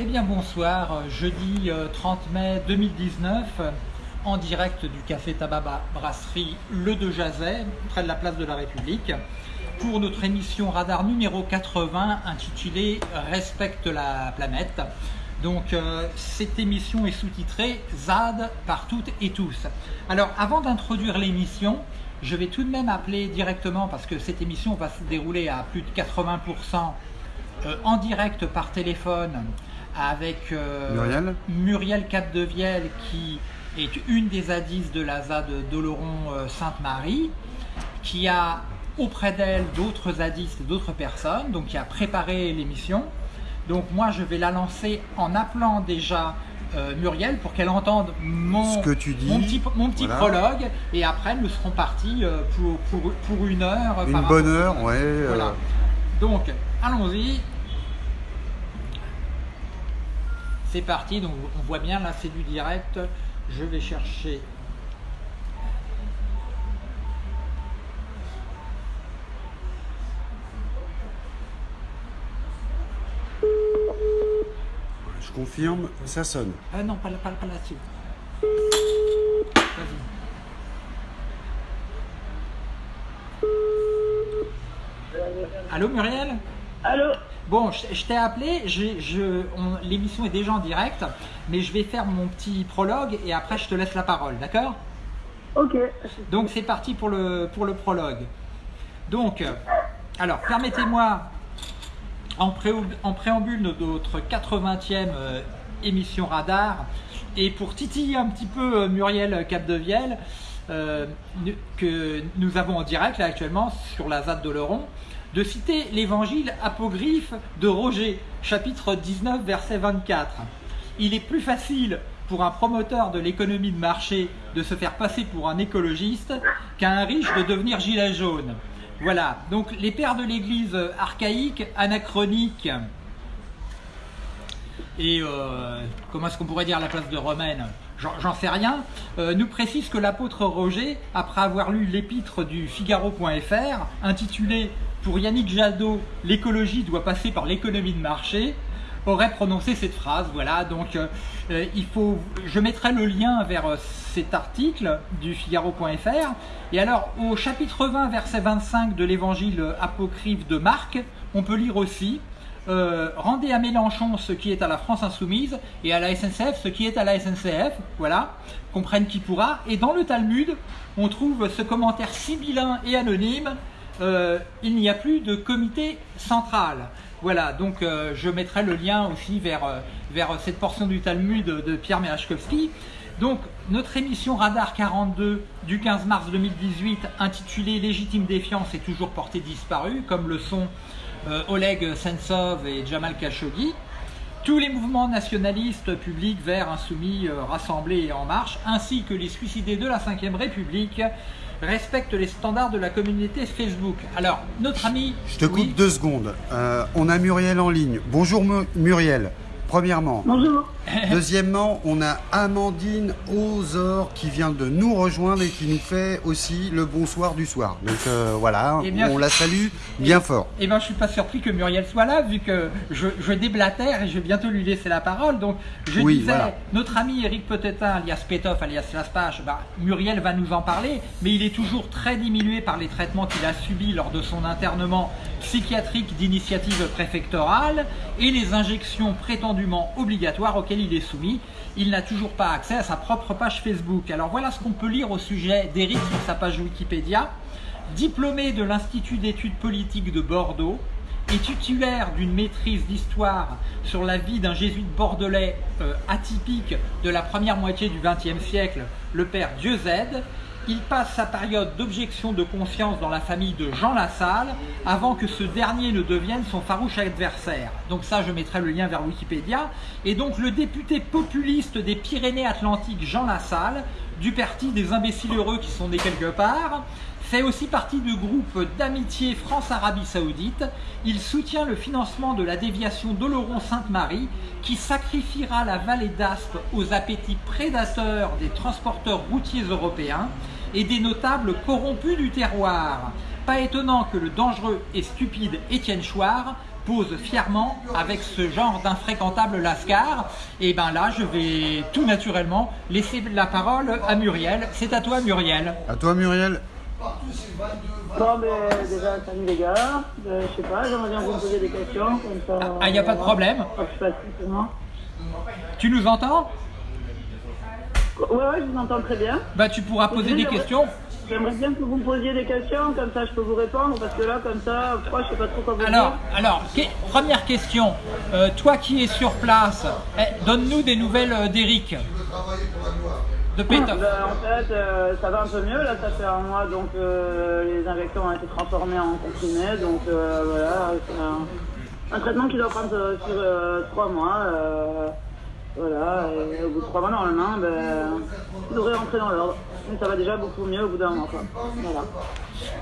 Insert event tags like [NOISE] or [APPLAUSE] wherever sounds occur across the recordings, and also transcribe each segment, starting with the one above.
Eh bien bonsoir, jeudi 30 euh, mai 2019, en direct du Café Tabac Brasserie Le De Jazet, près de la place de la République, pour notre émission radar numéro 80 intitulée Respecte la planète. Donc euh, cette émission est sous-titrée ZAD par toutes et tous. Alors avant d'introduire l'émission, je vais tout de même appeler directement, parce que cette émission va se dérouler à plus de 80% euh, en direct par téléphone avec euh, Muriel, Muriel Capdevielle qui est une des zadistes de la ZAD d'Oloron-Sainte-Marie, qui a auprès d'elle d'autres zadistes, d'autres personnes, donc qui a préparé l'émission. Donc moi je vais la lancer en appelant déjà euh, Muriel pour qu'elle entende mon, que tu dis, mon petit, mon petit prologue et après nous serons partis euh, pour, pour, pour, une heure. Une bonne heure, ouais. Voilà. Donc allons-y. C'est parti, donc on voit bien là c'est du direct. Je vais chercher Je confirme, ça sonne. Ah non, pas, pas, pas là-dessus. Allô Muriel? Allô? Bon, je, t'ai appelé, l'émission est déjà en direct, mais je vais faire mon petit prologue et après je te laisse la parole, d'accord? Ok. Donc c'est parti pour le, pour le prologue. Donc, alors permettez-moi, en, en, préambule de notre 80e euh, émission Radar, et pour titiller un petit peu euh, Muriel Capdevielle, euh, que nous avons en direct là actuellement sur la ZAD d'Oleron, de citer l'évangile apocryphe de Roger, chapitre 19, verset 24. Il est plus facile pour un promoteur de l'économie de marché de se faire passer pour un écologiste qu'à un riche de devenir gilet jaune. Voilà, donc les pères de l'église archaïque, anachronique, et euh, comment est-ce qu'on pourrait dire la place de Romaine J'en sais rien, euh, nous précise que l'apôtre Roger, après avoir lu l'épître du Figaro.fr, intitulé pour Yannick Jadot, l'écologie doit passer par l'économie de marché, aurait prononcé cette phrase. Voilà, donc euh, il faut, je mettrai le lien vers cet article du Figaro.fr. Et alors, au chapitre 20, verset 25 de l'évangile apocryphe de Marc, on peut lire aussi rendez à Mélenchon ce qui est à la France insoumise et à la SNCF ce qui est à la SNCF. Voilà, comprenne qui pourra. Et dans le Talmud, on trouve ce commentaire sibyllin et anonyme euh, il n'y a plus de comité central. Voilà, donc euh, je mettrai le lien aussi vers, euh, vers cette portion du Talmud de, Pierre Merachkovski. Donc, notre émission Radar 42 du 15 mars 2018, intitulée Légitime défiance, est toujours portée disparue, comme le sont Oleg Sentsov et Jamal Khashoggi. Tous les mouvements nationalistes, publics, verts, insoumis, rassemblés et en marche, ainsi que les suicidés de la Ve République, respecte les standards de la communauté Facebook. Alors, notre ami... Je te coupe deux secondes. Euh, on a Muriel en ligne. Bonjour Muriel. Premièrement. Bonjour. [LAUGHS] Deuxièmement, on a Amandine Ozor qui vient de nous rejoindre et qui nous fait aussi le bonsoir du soir. Donc euh, voilà, eh on la salue bien fort. Eh bien, je suis pas surpris que Muriel soit là, vu que je, je déblatère et je vais bientôt lui laisser la parole. Donc, je disais, notre ami Eric Petetin, alias Petov, alias Laspage, bah, Muriel va nous en parler, mais il est toujours très diminué par les traitements qu'il a subis lors de son internement psychiatrique d'initiative préfectorale et les injections prétendument obligatoires auxquelles il est soumis. Il n'a toujours pas accès à sa propre page Facebook. Alors voilà ce qu'on peut lire au sujet d'Eric sur sa page Wikipédia. Diplômé de l'Institut d'études politiques de Bordeaux et titulaire d'une maîtrise d'histoire sur la vie d'un jésuite bordelais euh, atypique de la première moitié du XXe siècle, le père Dieu il passe sa période d'objection de conscience dans la famille de Jean Lassalle avant que ce dernier ne devienne son farouche adversaire. Donc ça, je mettrai le lien vers Wikipédia. Et donc le député populiste des Pyrénées-Atlantiques, Jean Lassalle, du parti des imbéciles heureux qui sont nés quelque part, fait aussi partie du groupe d'amitié France-Arabie Saoudite. Il soutient le financement de la déviation d'Oloron-Sainte-Marie qui sacrifiera la vallée d'Aspe aux appétits prédateurs des transporteurs routiers européens et des notables corrompus du terroir. Pas étonnant que le dangereux et stupide Étienne Chouard pose fièrement avec ce genre d'infréquentable lascar. Et ben là, je vais tout naturellement laisser la parole à Muriel. C'est à toi Muriel. À toi Muriel. Bon, mais déjà, salut les gars. Euh, je sais pas, j'aimerais bien vous poser des questions. ah, il n'y a pas de problème. Tu nous entends? Ouais, ouais, je vous entends très bien. Bah, tu pourras poser des questions. J'aimerais bien que vous me posiez des questions, comme ça je peux vous répondre, parce que là, comme ça, je sais pas trop quoi vous alors, dire. Alors, première question. Euh, toi qui es sur place, eh, donne-nous des nouvelles euh, d'Eric. De Pétoff. Ben, en fait, euh, ça va un peu mieux. Là, ça fait un mois, donc les injections ont été transformées en comprimés. Donc voilà, c'est un, traitement qui doit prendre sur trois mois. Voilà, et au bout de trois mois, normalement, ben, vous devrez rentrer dans l'ordre. Mais ça va déjà beaucoup mieux au bout d'un moment. Voilà.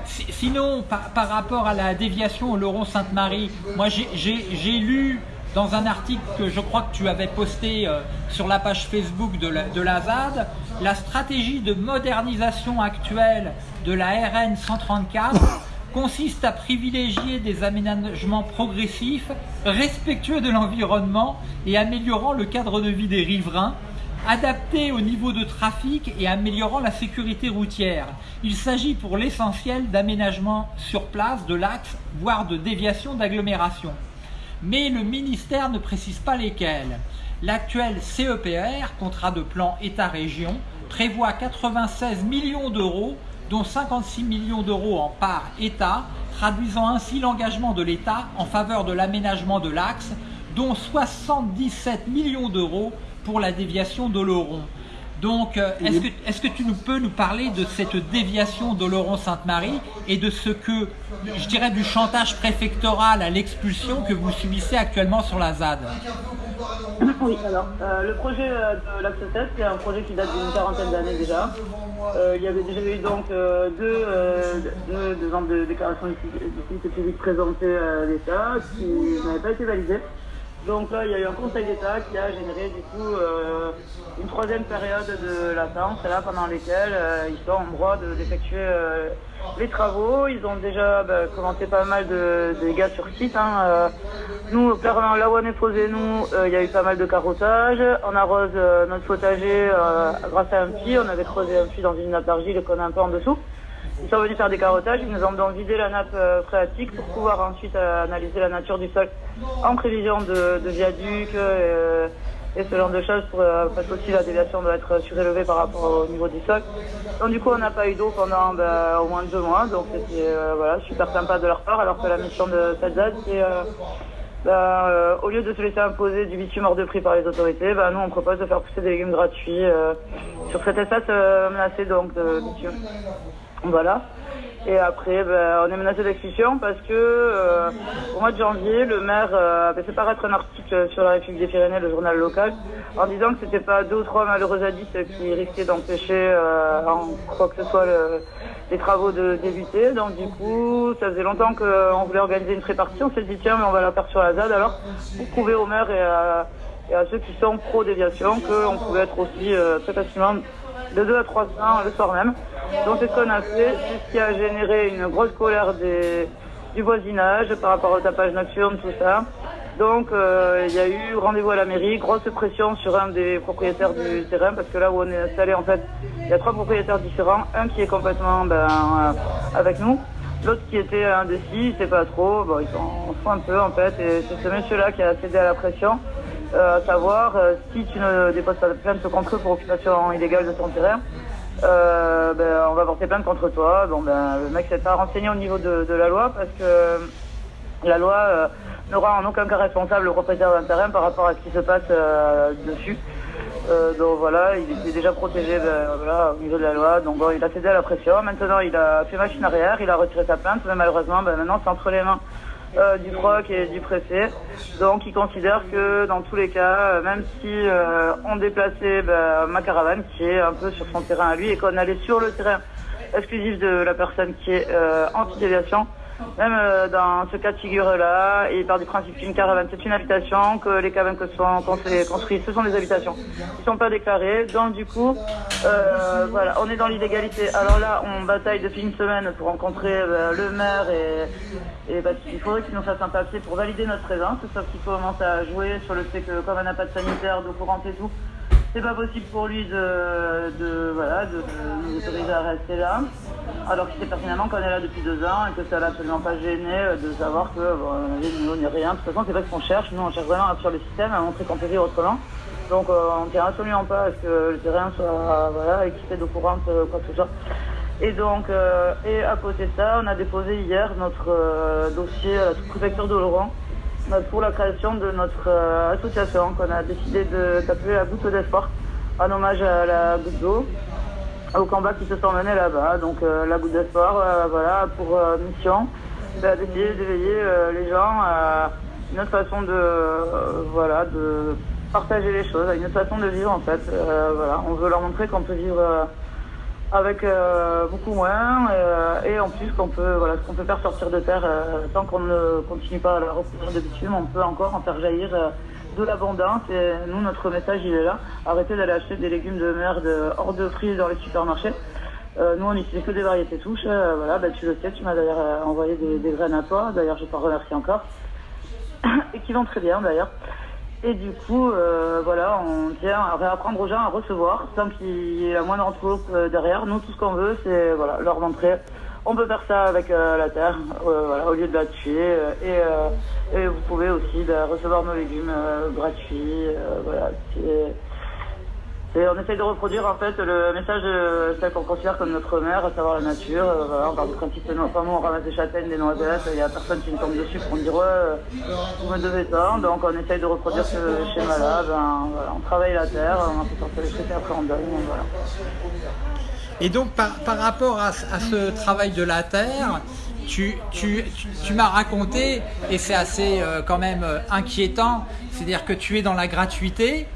Sinon, par, rapport à la déviation au Laurent Sainte-Marie, moi j'ai lu dans un article que je crois que tu avais posté euh, sur la page Facebook de la, de la ZAD, la stratégie de modernisation actuelle de la RN 134 consiste à privilégier des aménagements progressifs, respectueux de l'environnement et améliorant le cadre de vie des riverains, adaptés au niveau de trafic et améliorant la sécurité routière. Il s'agit pour l'essentiel d'aménagements sur place de l'axe, voire de déviation d'agglomération. Mais le ministère ne précise pas lesquels. L'actuel CEPR, contrat de plan État-région, prévoit 96 millions d'euros dont 56 millions d'euros en part État, traduisant ainsi l'engagement de l'État en faveur de l'aménagement de l'axe, dont 77 millions d'euros pour la déviation d'Oloron. Donc, euh, est-ce que, est que, tu nous peux nous parler de cette déviation d'Oloron-Sainte-Marie et de ce que, je dirais, du chantage préfectoral à l'expulsion que vous subissez actuellement sur la ZAD? Oui, alors, euh, le projet euh, de l'Axe 7, c'est un projet qui date d'une quarantaine d'années déjà. il y avait déjà eu donc deux, deux, ans de déclaration d'utilité publique présentées à l'État qui n'avaient pas été validées. Donc là, il y a eu un conseil d'État qui a généré du coup euh, une troisième période de latence, là pendant laquelle euh, ils sont en droit d'effectuer euh, les travaux. Ils ont déjà bah, commencé pas mal de, dégâts sur site. Hein. nous, clairement, là où on est posé, nous, il y a eu pas mal de carottage. On arrose notre potager grâce à un puits. On avait creusé un puits dans une nappe d'argile qu'on a un peu en dessous. Ils sont venus faire des carottages, ils nous ont donc vidé la nappe euh, phréatique pour pouvoir ensuite euh, analyser la nature du sol en prévision de, de viaducs euh, et ce genre de choses pour, parce qu'aussi la déviation doit être surélevée par rapport au niveau du sol. Donc du coup on n'a pas eu d'eau pendant ben, au moins deux mois, donc c'était voilà, super sympa de leur part, alors que la mission de cette ZAD c'est ben, au lieu de se laisser imposer du bitume hors de prix par les autorités, ben, nous on propose de faire pousser des légumes gratuits sur cet espace menacé donc de bitume. Voilà. Et après, ben, on est menacé d'expulsion parce que euh, au mois de janvier, le maire euh, avait fait paraître un article sur la République des Pyrénées, le journal local, en disant que c'était pas deux ou trois malheureux addicts qui risquaient d'empêcher euh, en quoi que ce soit les travaux de débuter. Donc du coup, ça faisait longtemps qu'on voulait organiser une répartie. On s'est dit tiens, mais on va la faire sur la ZAD. Alors, vous prouver au maire et à, et à ceux qui sont pro-déviation qu'on pouvait être aussi très facilement de 2 à 300 le soir même. Donc c'est ce qu'on a fait, c'est ce qui a généré une grosse colère du voisinage par rapport au tapage nocturne, tout ça. Donc euh, il y a eu rendez-vous à la mairie, grosse pression sur un des propriétaires du terrain, parce que là où on est installé, en fait, il y a trois propriétaires différents, un qui est complètement ben, euh, avec nous, l'autre qui était indécis, il sait pas trop, bon, ils s'en font un peu en fait, et c'est ce monsieur-là qui a cédé à la pression. Euh, à savoir euh, si tu ne déposes pas de plainte contre eux pour occupation illégale de ton terrain, euh, ben, on va porter plainte contre toi. Bon, ben, le mec s'est pas renseigné au niveau de, la loi parce que la loi n'aura en aucun cas responsable le propriétaire d'un terrain par rapport à ce qui se passe dessus. donc voilà, il était déjà protégé ben, voilà, au niveau de la loi, donc bon, il a cédé à la pression. Maintenant, il a fait machine arrière, il a retiré sa plainte, mais malheureusement, ben, maintenant c'est entre les mains euh, du PROC et du préfet. Donc ils considèrent que dans tous les cas, euh, même si euh, on déplaçait bah, ma caravane qui est un peu sur son terrain à lui et qu'on allait sur le terrain exclusif de la personne qui est anti-déviation, même euh, dans ce cas de figure-là, il part du principe qu'une caravane c'est une habitation, que les cabanes que sont construites, ce sont des habitations qui sont pas déclarées. Donc du coup, euh, voilà, on est dans l'illégalité. Alors là, on bataille depuis une semaine pour rencontrer euh, le maire et, et bah, il faudrait qu'il nous fasse un papier pour valider notre présence, sauf qu'il commence à jouer sur le fait que comme on n'a pas de sanitaire, d'eau courante et tout, c'est pas possible pour lui de, voilà, de, nous autoriser à rester là. Alors qu'il sait personnellement qu'on est là depuis deux ans et que ça l'a absolument pas gêné euh, de savoir que bon, on n'est rien. De toute façon, c'est pas ce qu'on cherche. Nous, on cherche vraiment sur le système, à montrer qu'on peut vivre autrement. Donc, euh, on ne tient absolument pas à ce que le terrain soit voilà, équipé d'eau courante, euh, quoi que ce soit. Et donc, et à côté de ça, on a déposé hier notre dossier à la préfecture de Laurent pour la création de notre euh, association qu'on a décidé d'appeler la goutte d'espoir en hommage à la goutte d'eau au combat qui se sont menés là-bas. Donc euh, la goutte d'espoir, euh, voilà, pour mission, d'essayer d'éveiller les gens à une autre façon de, voilà, de partager les choses, à une autre façon de vivre en fait. voilà, on veut leur montrer qu'on peut vivre avec euh, beaucoup moins euh, et en plus qu'on peut voilà ce qu'on peut faire sortir de terre euh, tant qu'on ne continue pas à la recouvrir de bitume on peut encore en faire jaillir de l'abondance et nous notre message il est là. Arrêtez d'aller acheter des légumes de merde hors de prix dans les supermarchés. Nous on n'utilise que des variétés touches voilà bah, tu le sais tu m'as d'ailleurs envoyé des, des, graines à toi. D'ailleurs je t'en remercie encore. [COUGHS] Et qui vont très bien d'ailleurs et du coup, euh, voilà, on tient à réapprendre aux gens à recevoir sans qu'il y ait la moindre entourloupe euh, derrière. Nous, tout ce qu'on veut, c'est voilà, leur montrer. On peut faire ça avec euh, la terre, voilà, au lieu de la tuer. Et, et vous pouvez aussi bah, recevoir nos légumes gratuits. voilà, on essaye de reproduire en fait le message de celle qu'on considère comme notre mère, à savoir la nature. Euh, voilà, on parle principe de on ramasse des châtaignes, des noisettes, il n'y a personne qui nous tombe dessus pour dire ouais, euh, vous me devez ça. Donc on essaye de reproduire ce schéma-là. Ben, voilà, on travaille la terre, on fait sortir les trucs et après on donne. Voilà. Et donc par, par rapport à, à, ce travail de la terre, tu, tu, tu, m'as raconté, et c'est assez euh, quand même inquiétant, c'est-à-dire que tu es dans la gratuité,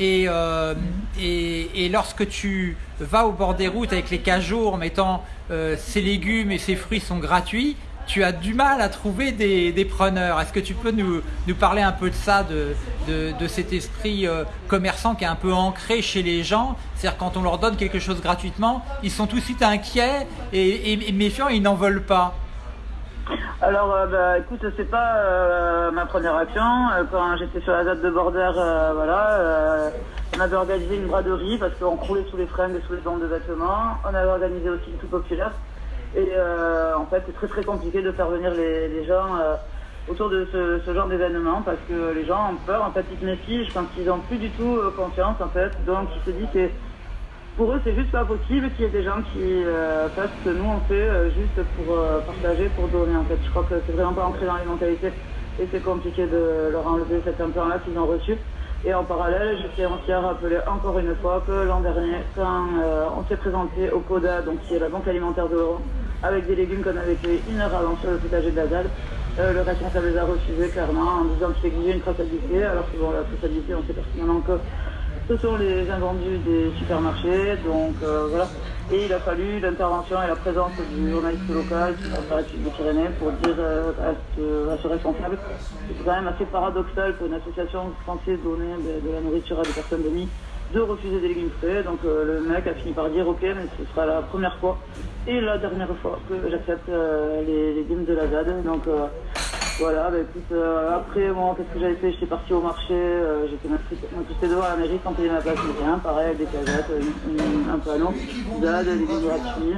euh, et, et, lorsque tu vas au bord des routes avec les cajots en mettant euh, ces légumes et ces fruits sont gratuits, tu as du mal à trouver des, des preneurs. Est-ce que tu peux nous, nous, parler un peu de ça, de, de, de cet esprit euh, commerçant qui est un peu ancré chez les gens? C'est-à-dire quand on leur donne quelque chose gratuitement, ils sont tout de suite inquiets et, et, et méfiants et ils n'en veulent pas. Alors, euh, bah, écoute, c'est pas euh, ma première action. Euh, quand j'étais sur la date de Border, voilà, on avait organisé une braderie parce qu'on croulait sous les fringues et sous les bandes de vêtements. On avait organisé aussi une tout populaire. Et en fait, c'est très très compliqué de faire venir les, gens autour de ce, genre d'événement parce que les gens ont peur, en fait, ils se méfient. N'ont plus du tout confiance, en fait. Donc, ils se disent que pour eux, c'est juste pas possible qu'il y ait des gens qui euh, fassent ce que nous on fait euh, juste pour euh, partager, pour donner. En fait, je crois que c'est vraiment pas ancré dans les mentalités et c'est compliqué de leur enlever cet implant-là qu'ils ont reçu. Et en parallèle, je tiens aussi rappeler encore une fois que l'an dernier, quand on s'est présenté au CODA, donc qui est la banque alimentaire de l'Europe, avec des légumes qu'on avait fait une heure avant sur le potager de la le responsable les a refusés clairement en disant qu'il exigeait une traçabilité, alors que bon, la traçabilité, on sait pertinemment que ce sont les invendus des supermarchés, donc euh, voilà. Et il a fallu l'intervention et la présence du journaliste local sur de Pyrénées pour dire euh, à, ce, responsable c'est quand même assez paradoxal pour une association censée donner de, la nourriture à des personnes de nuit de refuser des légumes frais. Donc euh, le mec a fini par dire ok mais ce sera la première fois et la dernière fois que j'accepte les légumes de la ZAD. Donc voilà, bah écoute, euh, après, moi, qu'est-ce que j'avais fait? J'étais parti au marché, euh, j'étais j'étais devant la mairie sans payer ma place, mais rien, pareil, des cagettes, un panneau, dad, des vidéos gratuits.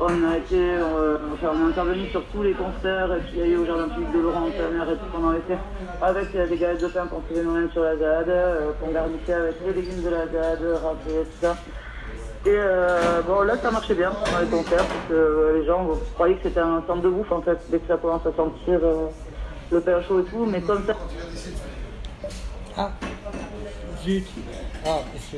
On a été, euh, enfin, on est intervenu sur tous les concerts qu'il y a eu au Jardin public de Laurent, mère et tout a fait, avec des galettes de pain qu'on faisait nous-mêmes sur la ZAD, qu'on garnissait avec les légumes de la ZAD, râpés, tout ça. Et bon, là, ça marchait bien dans les concerts, parce que les gens croyaient que c'était un centre de bouffe, en fait, dès que ça commence à sentir le chaud et tout, mais comme ça. Ah, zut. Ah, que...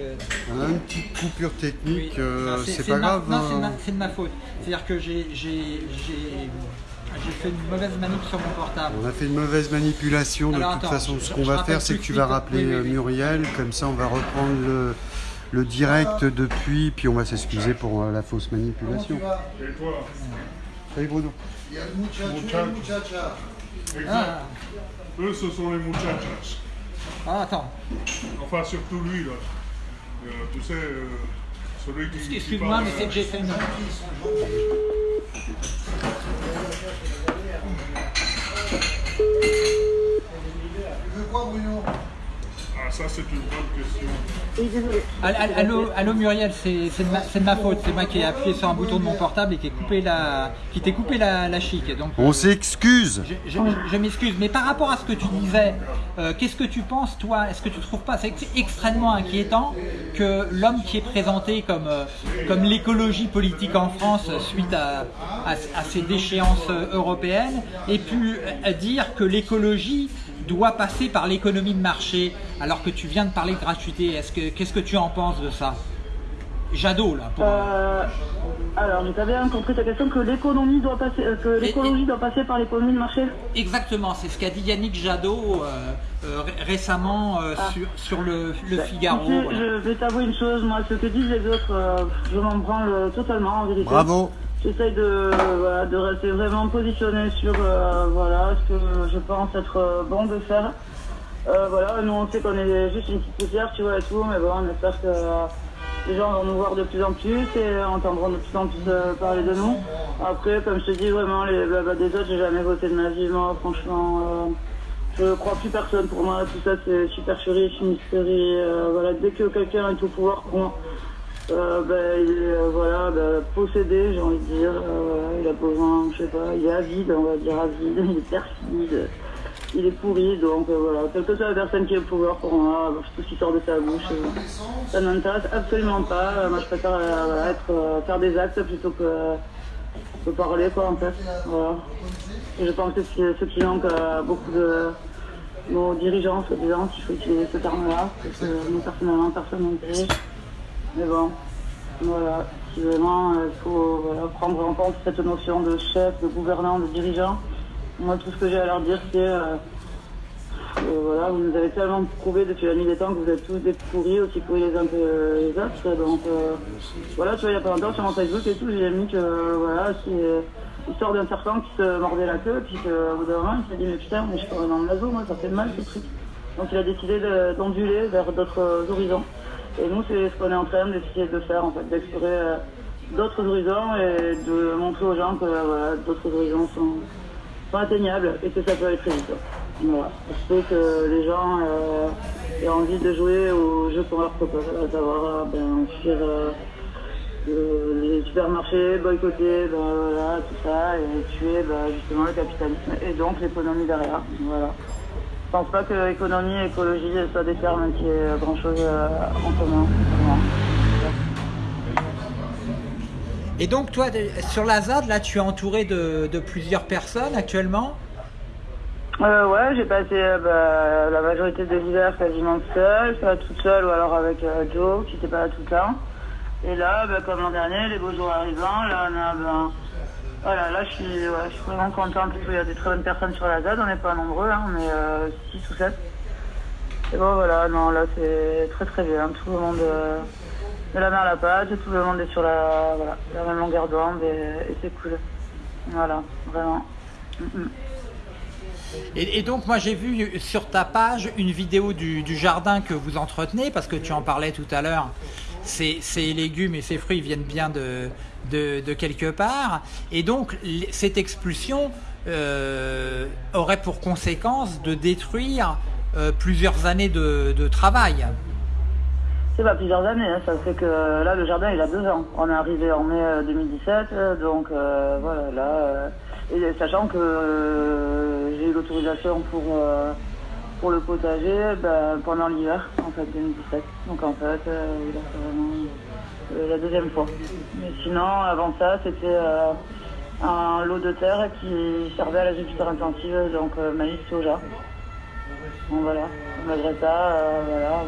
Une petite coupure technique, euh, c'est pas grave. Non, hein. c'est de ma faute. C'est-à-dire que j'ai fait une mauvaise manip sur mon portable. On a fait une mauvaise manipulation. de toute façon, ce qu'on va faire, c'est que tu vas rappeler euh, Muriel. Comme ça, on va reprendre le, le direct depuis, puis on va s'excuser pour euh, la fausse manipulation. Salut Bruno. Muchacha. Exact. Ah. Eux, ce sont les muchachas. Ah, attends. Enfin, surtout lui, là. Euh, tu sais, euh, celui qui. Excuse-moi, mais c'est que j'ai fait une. Tu veux quoi, Bruno? Ah, ça, c'est une bonne question. Allô, allô Muriel, c'est de, ma faute. C'est moi qui ai appuyé sur un bouton de mon portable et qui, coupé la, qui t'ai coupé la, la chic. Donc, On s'excuse. Je, m'excuse. Mais par rapport à ce que tu disais, euh, qu'est-ce que tu penses, toi? Est-ce que tu trouves pas c'est extrêmement inquiétant que l'homme qui est présenté comme, euh, comme l'écologie politique en France suite à, à ces déchéances européennes ait pu euh, dire que l'écologie doit passer par l'économie de marché alors que tu viens de parler de gratuité. Est-ce que qu'est-ce que tu en penses de ça? Jadot là. Euh, alors, tu bien compris ta question que l'économie doit passer, euh, que l'écologie doit passer par l'économie de marché? Exactement, c'est ce qu'a dit Yannick Jadot euh, récemment ah. sur, le, bah, Figaro. Je vais t'avouer une chose, moi, ce que disent les autres, je m'en branle totalement en vérité. Bravo. J'essaye de, de rester vraiment positionné sur voilà, ce que je pense être bon de faire. Euh, voilà, nous on sait qu'on est juste une petite poussière, tu vois, et tout, mais bon, on espère que euh, les gens vont nous voir de plus en plus et entendront de plus en plus euh, parler de nous. Après, comme je te dis, vraiment, les blabla des autres, j'ai jamais voté de ma vie, moi, franchement. je crois plus personne pour moi, tout ça c'est supercherie, fumisterie, voilà, dès que quelqu'un est au pouvoir pour moi, ben, il est voilà, ben, possédé, j'ai envie de dire, il a besoin, je sais pas, il est avide, on va dire avide, [LAUGHS] il est perfide il est pourri, donc euh, voilà, quelle que soit la personne qui est au pouvoir pour moi, tout ce qui sort de sa bouche, euh, ça ne m'intéresse absolument pas. Euh, moi je préfère être, faire des actes plutôt que, parler quoi en fait. Et je pense que ce qui manque à beaucoup de nos dirigeants, soi-disant, s'il faut utiliser ce terme-là, parce que nous personnellement personne ne dirige. Mais bon, voilà, si vraiment il faut prendre en compte cette notion de chef, de gouvernant, de dirigeant. Moi, tout ce que j'ai à leur dire, c'est euh, voilà, vous nous avez tellement prouvé depuis la nuit des temps que vous êtes tous des pourris, aussi pourris les uns que les autres. Donc euh, voilà, tu vois, il n'y a pas longtemps sur mon Facebook et tout, j'ai mis que voilà, c'est l'histoire d'un serpent qui se mordait la queue, puis qu'au bout d'un moment, il s'est dit, mais putain, mais je suis dans le naso, moi, ça fait mal ce truc. Donc il a décidé d'onduler vers d'autres horizons. Et nous, c'est ce qu'on est en train d'essayer de faire, en fait, d'explorer euh, d'autres horizons et de montrer aux gens que voilà, d'autres horizons sont pas atteignable et que ça peut aller très vite. Voilà. Sais que les gens euh, aient envie de jouer au jeu qu'on leur propose, à savoir euh, ben, euh, les supermarchés, boycotter, ben, voilà, tout ça, et tuer ben, justement le capitalisme et donc l'économie derrière. Voilà. Je pense pas que économie et écologie soient des termes qui aient grand chose en commun. Et donc toi, sur la ZAD, là, tu es entouré de, plusieurs personnes actuellement? Euh, Ouais, j'ai passé euh, bah, la majorité de l'hiver quasiment seule, pas toute seule ou alors avec euh, Joe qui n'était pas là tout le temps. Et là, bah, comme l'an dernier, les beaux jours arrivant, là on a... Ben, voilà, là je suis, je suis vraiment contente qu'il y a des très bonnes personnes sur la ZAD, on n'est pas nombreux, hein, on est 6 ou 7. Et bon voilà, non là c'est très très bien, tout le monde de la mer à la pâte, tout le monde est sur la, voilà, la même longueur d'onde et, c'est cool. Voilà, vraiment. Mm, mm. Et, donc moi j'ai vu sur ta page une vidéo du, jardin que vous entretenez, parce que tu en parlais tout à l'heure, ces, légumes et ces fruits viennent bien de, de, quelque part, et donc cette expulsion euh, aurait pour conséquence de détruire euh, plusieurs années de travail. C'est pas plusieurs années, hein. ça fait que là le jardin il a deux ans. On est arrivé en mai 2017, euh, euh, donc euh, voilà, là, et sachant que j'ai eu l'autorisation pour, pour le potager ben, pendant l'hiver, en fait, 2017. Donc en fait, il a fait vraiment la deuxième fois. Mais sinon, avant ça, c'était un lot de terre qui servait à l'agriculture intensive, donc maïs, soja. Donc voilà, malgré ça, voilà.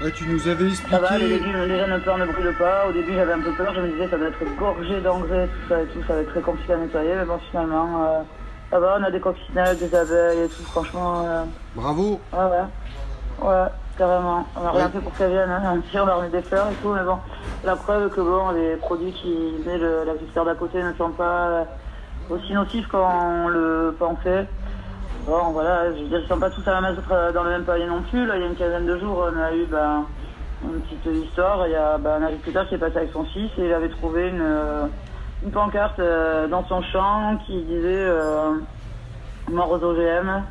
Ouais, tu nous avais expliqué. Ça va, les légumes, jeunes plants ne brûlent pas. Au début, j'avais un peu peur. Je me disais, ça doit être gorgé d'engrais, tout ça et tout. Ça va être très compliqué à nettoyer. Mais bon, finalement, euh, ça va. On a des coccinelles, des abeilles et tout. Franchement. Euh... Bravo. Ouais, ouais. Ouais. Carrément. On n'a rien fait pour qu'elle vienne, hein. on leur met des fleurs et tout, mais bon, la preuve que bon, les produits qui met la viscère d'à côté ne sont pas aussi nocifs qu'on le pensait. Bon, voilà, je veux dire, ils sont pas tous à la mettre dans le même palier non plus. Là, il y a une quinzaine de jours, on a eu ben, une petite histoire. Il y a ben, un agriculteur qui est passé avec son fils et il avait trouvé une, euh, une pancarte euh, dans son champ qui disait euh, mort aux OGM.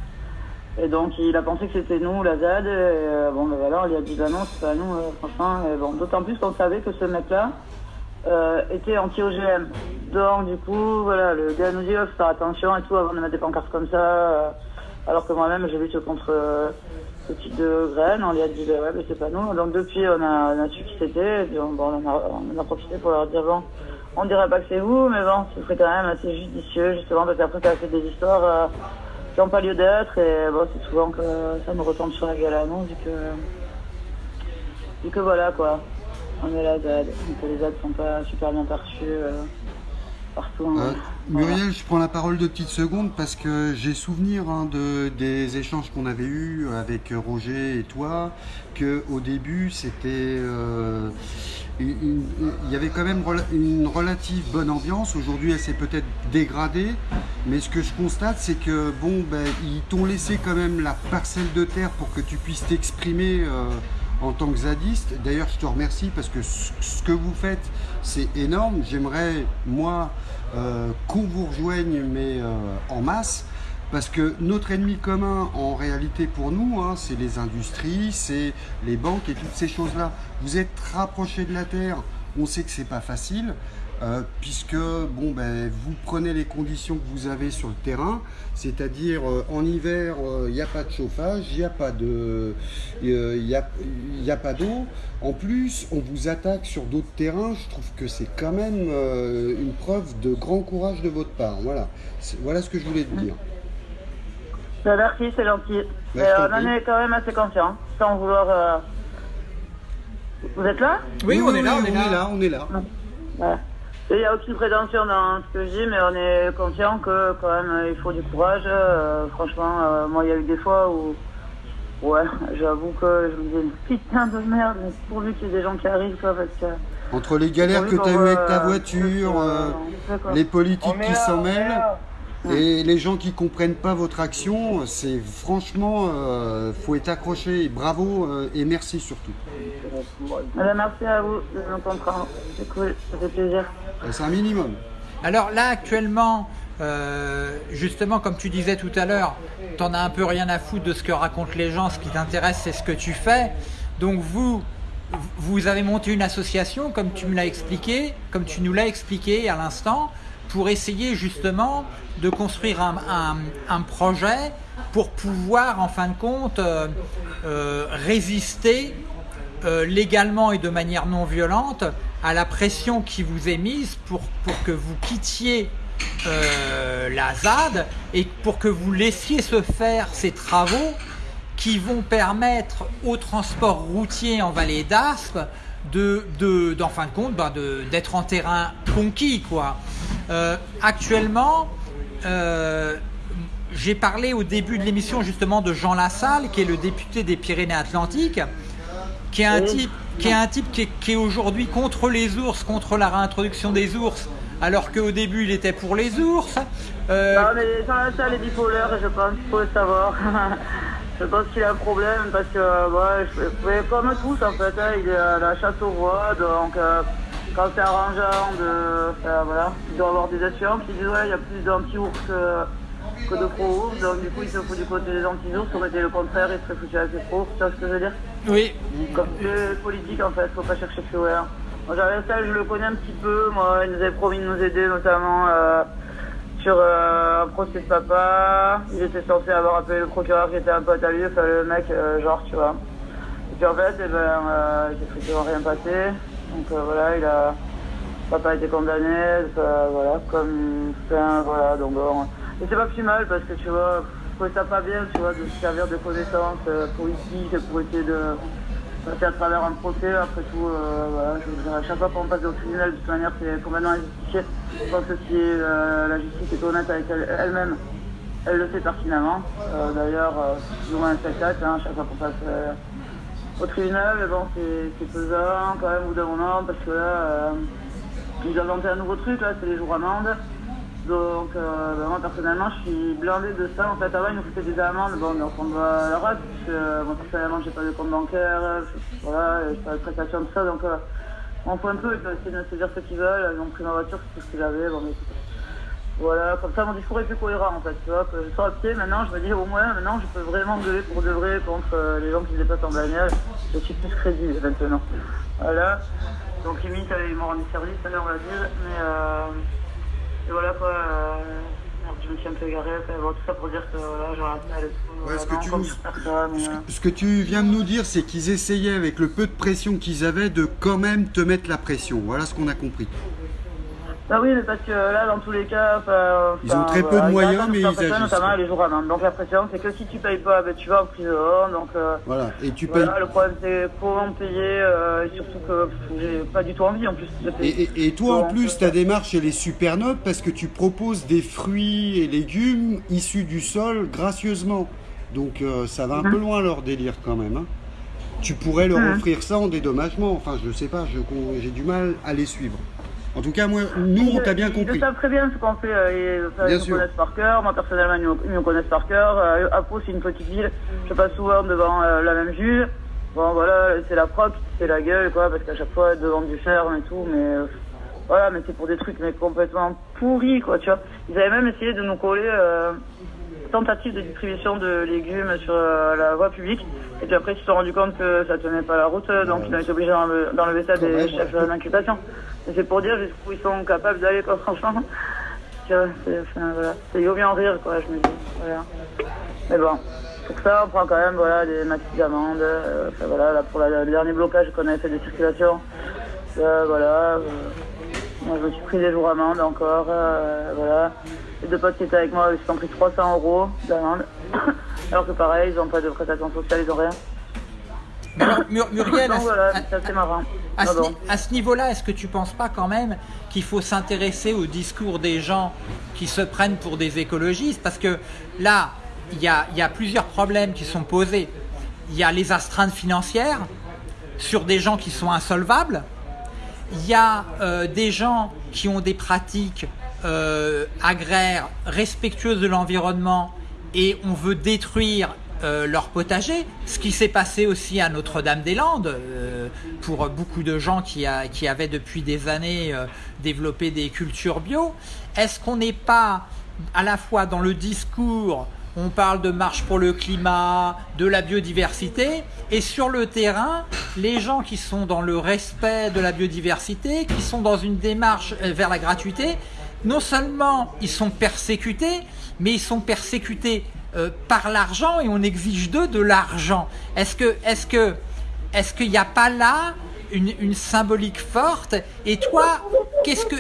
Et donc il a pensé que c'était nous, la ZAD. Et, bon, ben on lui a dit ben non, c'est pas nous, franchement. bon, d'autant plus qu'on savait que ce mec-là était anti-OGM. Donc du coup, voilà, le gars nous dit oh, faut faire attention et tout avant de mettre des pancartes comme ça. alors que moi-même, j'ai lutte contre ce type de graines. On lui a dit ben ouais, mais c'est pas nous. Donc depuis, on a, on su qui c'était. Bon, on, a, on a profité pour leur dire bon on dirait pas que c'est vous, mais bon, ce serait quand même assez judicieux, justement, parce qu'après, ça a fait des histoires euh, qui pas lieu d'être, et bon, c'est souvent que ça me retombe sur la gueule à nous, vu que, vu que voilà, quoi, on est donc les aides sont pas super bien perçues. Euh, partout, hein. euh, Muriel, je prends la parole deux petites secondes parce que j'ai souvenir hein, de, des échanges qu'on avait eus avec Roger et toi, que au début c'était il y avait quand même une relative bonne ambiance. Aujourd'hui, elle s'est peut-être dégradée, mais ce que je constate, c'est que bon, ben, ils t'ont laissé quand même la parcelle de terre pour que tu puisses t'exprimer euh, en tant que zadiste. D'ailleurs, je te remercie parce que ce que vous faites, c'est énorme. J'aimerais, moi, euh, qu'on vous rejoigne, mais euh, en masse. Parce que notre ennemi commun, en réalité pour nous, hein, c'est les industries, c'est les banques et toutes ces choses-là. Vous êtes rapprochés de la Terre, on sait que c'est pas facile, euh, puisque bon, ben, vous prenez les conditions que vous avez sur le terrain, c'est-à-dire euh, en hiver, il euh, n'y a pas de chauffage, il n'y a pas de, il a, a, pas d'eau. En plus, on vous attaque sur d'autres terrains. Je trouve que c'est quand même une preuve de grand courage de votre part. Voilà, voilà ce que je voulais te dire. Merci, c'est gentil. On en est quand même assez conscient, sans vouloir. Euh, vous êtes là? Oui, on, est là, on, est là, on est là, Il n'y a aucune prétention dans ce que je dis, mais on est conscient que quand même il faut du courage. Euh, franchement, euh, moi il y a eu des fois où, ouais, [LAUGHS] j'avoue que je me disais putain de merde, mais pourvu qu'il y ait des gens qui arrivent, quoi, parce que. Entre les galères que tu as eues avec ta voiture, les politiques qui s'en mêlent. Et les gens qui comprennent pas votre action, c'est franchement, euh, faut être accroché. Bravo euh, et merci surtout. merci à vous de nous comprendre. C'est cool, ça fait plaisir. C'est un minimum. Alors là, actuellement, euh, justement, comme tu disais tout à l'heure, tu n'en as un peu rien à foutre de ce que racontent les gens. Ce qui t'intéresse, c'est ce que tu fais. Donc vous, vous avez monté une association, comme tu me l'as expliqué, comme tu nous l'as expliqué à l'instant pour essayer justement de construire un, projet pour pouvoir en fin de compte euh, euh, résister légalement et de manière non violente à la pression qui vous est mise pour, pour que vous quittiez la ZAD et pour que vous laissiez se faire ces travaux qui vont permettre au transport routier en vallée d'Aspe de, de, fin de compte bah, d'être en terrain conquis quoi. Euh, actuellement, euh, j'ai parlé au début de l'émission justement de Jean Lassalle, qui est le député des Pyrénées-Atlantiques, qui est un type qui est un type qui est, aujourd'hui contre les ours, contre la réintroduction des ours, alors qu'au début il était pour les ours. Euh... Non mais Jean Lassalle est bipolaire, je pense faut le savoir. [LAUGHS] je pense qu'il a un problème parce que, ouais, je, comme tous en fait, hein, il est à la chasse au roi, donc euh, quand c'est arrangeant de voilà, il doit avoir des assurances qui disent ouais, il y a plus d'anti-ours que, de pro-ours, donc du coup il se fout du côté des anti-ours, ça aurait été le contraire, il serait foutu avec les pro tu vois ce que je veux dire? Oui. Comme le politique en fait, faut pas chercher plus loin. Moi j'avais ça, je le connais un petit peu, moi il nous avait promis de nous aider notamment euh, sur euh, un procès de papa, il était censé avoir appelé le procureur qui était un pote à lui, enfin le mec euh, genre tu vois. Et puis en fait, eh ben, il s'est rien passé. Donc voilà, il a papa a été condamné, voilà, comme fin, voilà, donc Et c'est pas plus mal parce que tu vois, je trouvais ça pas bien, tu vois, de se servir de connaissances euh, politiques pour essayer de passer à travers un procès. Après tout, euh, voilà, je à chaque fois qu'on passe au tribunal, de toute manière, c'est complètement injustifié. Je pense que si la justice est honnête avec elle-même, elle, le sait pertinemment. D'ailleurs, plus ou moins un spectacle, hein, à chaque fois qu'on passe au tribunal, bon, c'est pesant quand même au bout d'un moment, parce que là, ils ont inventé un nouveau truc, là, c'est les jours amendes. Donc, euh, bah, moi personnellement, je suis blindé de ça. En fait, avant, ils nous faisaient des amendes. Bon, donc on va la rate, parce que euh, moi personnellement, j'ai pas de compte bancaire, je, voilà, j'ai pas de prestation, tout ça. Donc, euh, on fait un peu, ils peuvent essayer de se dire ce qu'ils veulent. Ils ont pris ma voiture, c'est tout ce qu'ils avaient. Bon, mais, voilà, comme ça, mon discours est plus cohérent en fait. Tu vois, que je sors à pied, maintenant, je me dis au moins, maintenant, je peux vraiment gueuler pour de vrai contre les gens qui se déplacent en bagnole. Je suis plus crédible maintenant. Voilà. Donc, limite, ils m'ont rendu service, on va dire. Mais. Et voilà quoi, euh, je me suis un peu égaré, bon, tout ça pour dire que voilà, un peu ouais, ce, que tu ce, ce, que tu viens de nous dire, c'est qu'ils essayaient avec le peu de pression qu'ils avaient de quand même te mettre la pression. Voilà ce qu'on a compris. Bah oui, mais parce que là, dans tous les cas, ils ont très peu de moyens, mais ils agissent. Notamment les jours avant. Donc la pression, c'est que si tu payes pas, ben, tu vas en prison. Donc euh, voilà. Et tu payes. le problème, c'est comment payer, euh, et surtout que j'ai pas du tout envie en plus payer. Et, toi, en plus, ta démarche, elle est super noble parce que tu proposes des fruits et légumes issus du sol gracieusement. Donc euh, ça va un mhm. peu loin leur délire quand même. Hein. Tu pourrais leur mhm. offrir ça en dédommagement. Enfin, je sais pas, j'ai du mal à les suivre. En tout cas, moi, nous, on t'a bien compris. Ils savent très bien ce qu'on fait. Euh, ils, me connaissent par cœur. Moi, personnellement, ils me connaissent par cœur. Euh, Apo, c'est une petite ville. Je passe souvent devant euh, la même juge. Bon, voilà, c'est la proc, c'est la gueule, quoi, parce qu'à chaque fois, devant du ferme et tout, mais voilà, mais c'est pour des trucs mais complètement pourris, quoi, tu vois. Ils avaient même essayé de nous coller tentative de distribution de légumes sur la voie publique. Et puis après, ils se sont rendus compte que ça tenait pas la route, donc ils ont été obligés d'enlever ça des chefs d'inculpation. C'est pour dire jusqu'où ils sont capables d'aller, quoi, [LAUGHS] franchement. C'est voilà. bien en rire, quoi, je me dis. Voilà. Mais bon, pour ça, on prend quand même voilà, des maxi d'amende. Euh, voilà, là, pour le dernier blocage qu'on avait fait de circulation, euh, voilà. Euh, moi, je me suis pris des jours amende encore. voilà. Les deux potes qui étaient avec moi, ils se sont pris 300 euros d'amende. [COUGHS] Alors que pareil, ils n'ont pas de prestation sociale, ils n'ont rien. [COUGHS] Muriel, à, ce, niveau-là, est-ce que tu ne penses pas quand même qu'il faut s'intéresser au discours des gens qui se prennent pour des écologistes? Parce que là, il y a, plusieurs problèmes qui sont posés. Il y a les astreintes financières sur des gens qui sont insolvables. Il y a euh, des gens qui ont des pratiques euh, agraires respectueuses de l'environnement et on veut détruire euh, leur potager, ce qui s'est passé aussi à Notre-Dame-des-Landes euh, pour beaucoup de gens qui, qui, avaient depuis des années euh, développé des cultures bio. Est-ce qu'on n'est pas à la fois dans le discours, on parle de marche pour le climat, de la biodiversité, et sur le terrain, les gens qui sont dans le respect de la biodiversité, qui sont dans une démarche vers la gratuité, non seulement ils sont persécutés, mais ils sont persécutés euh, par l'argent et on exige d'eux de l'argent. Est-ce que, est-ce que, est-ce qu'il n'y a pas là une, symbolique forte? Et toi, qu'est-ce que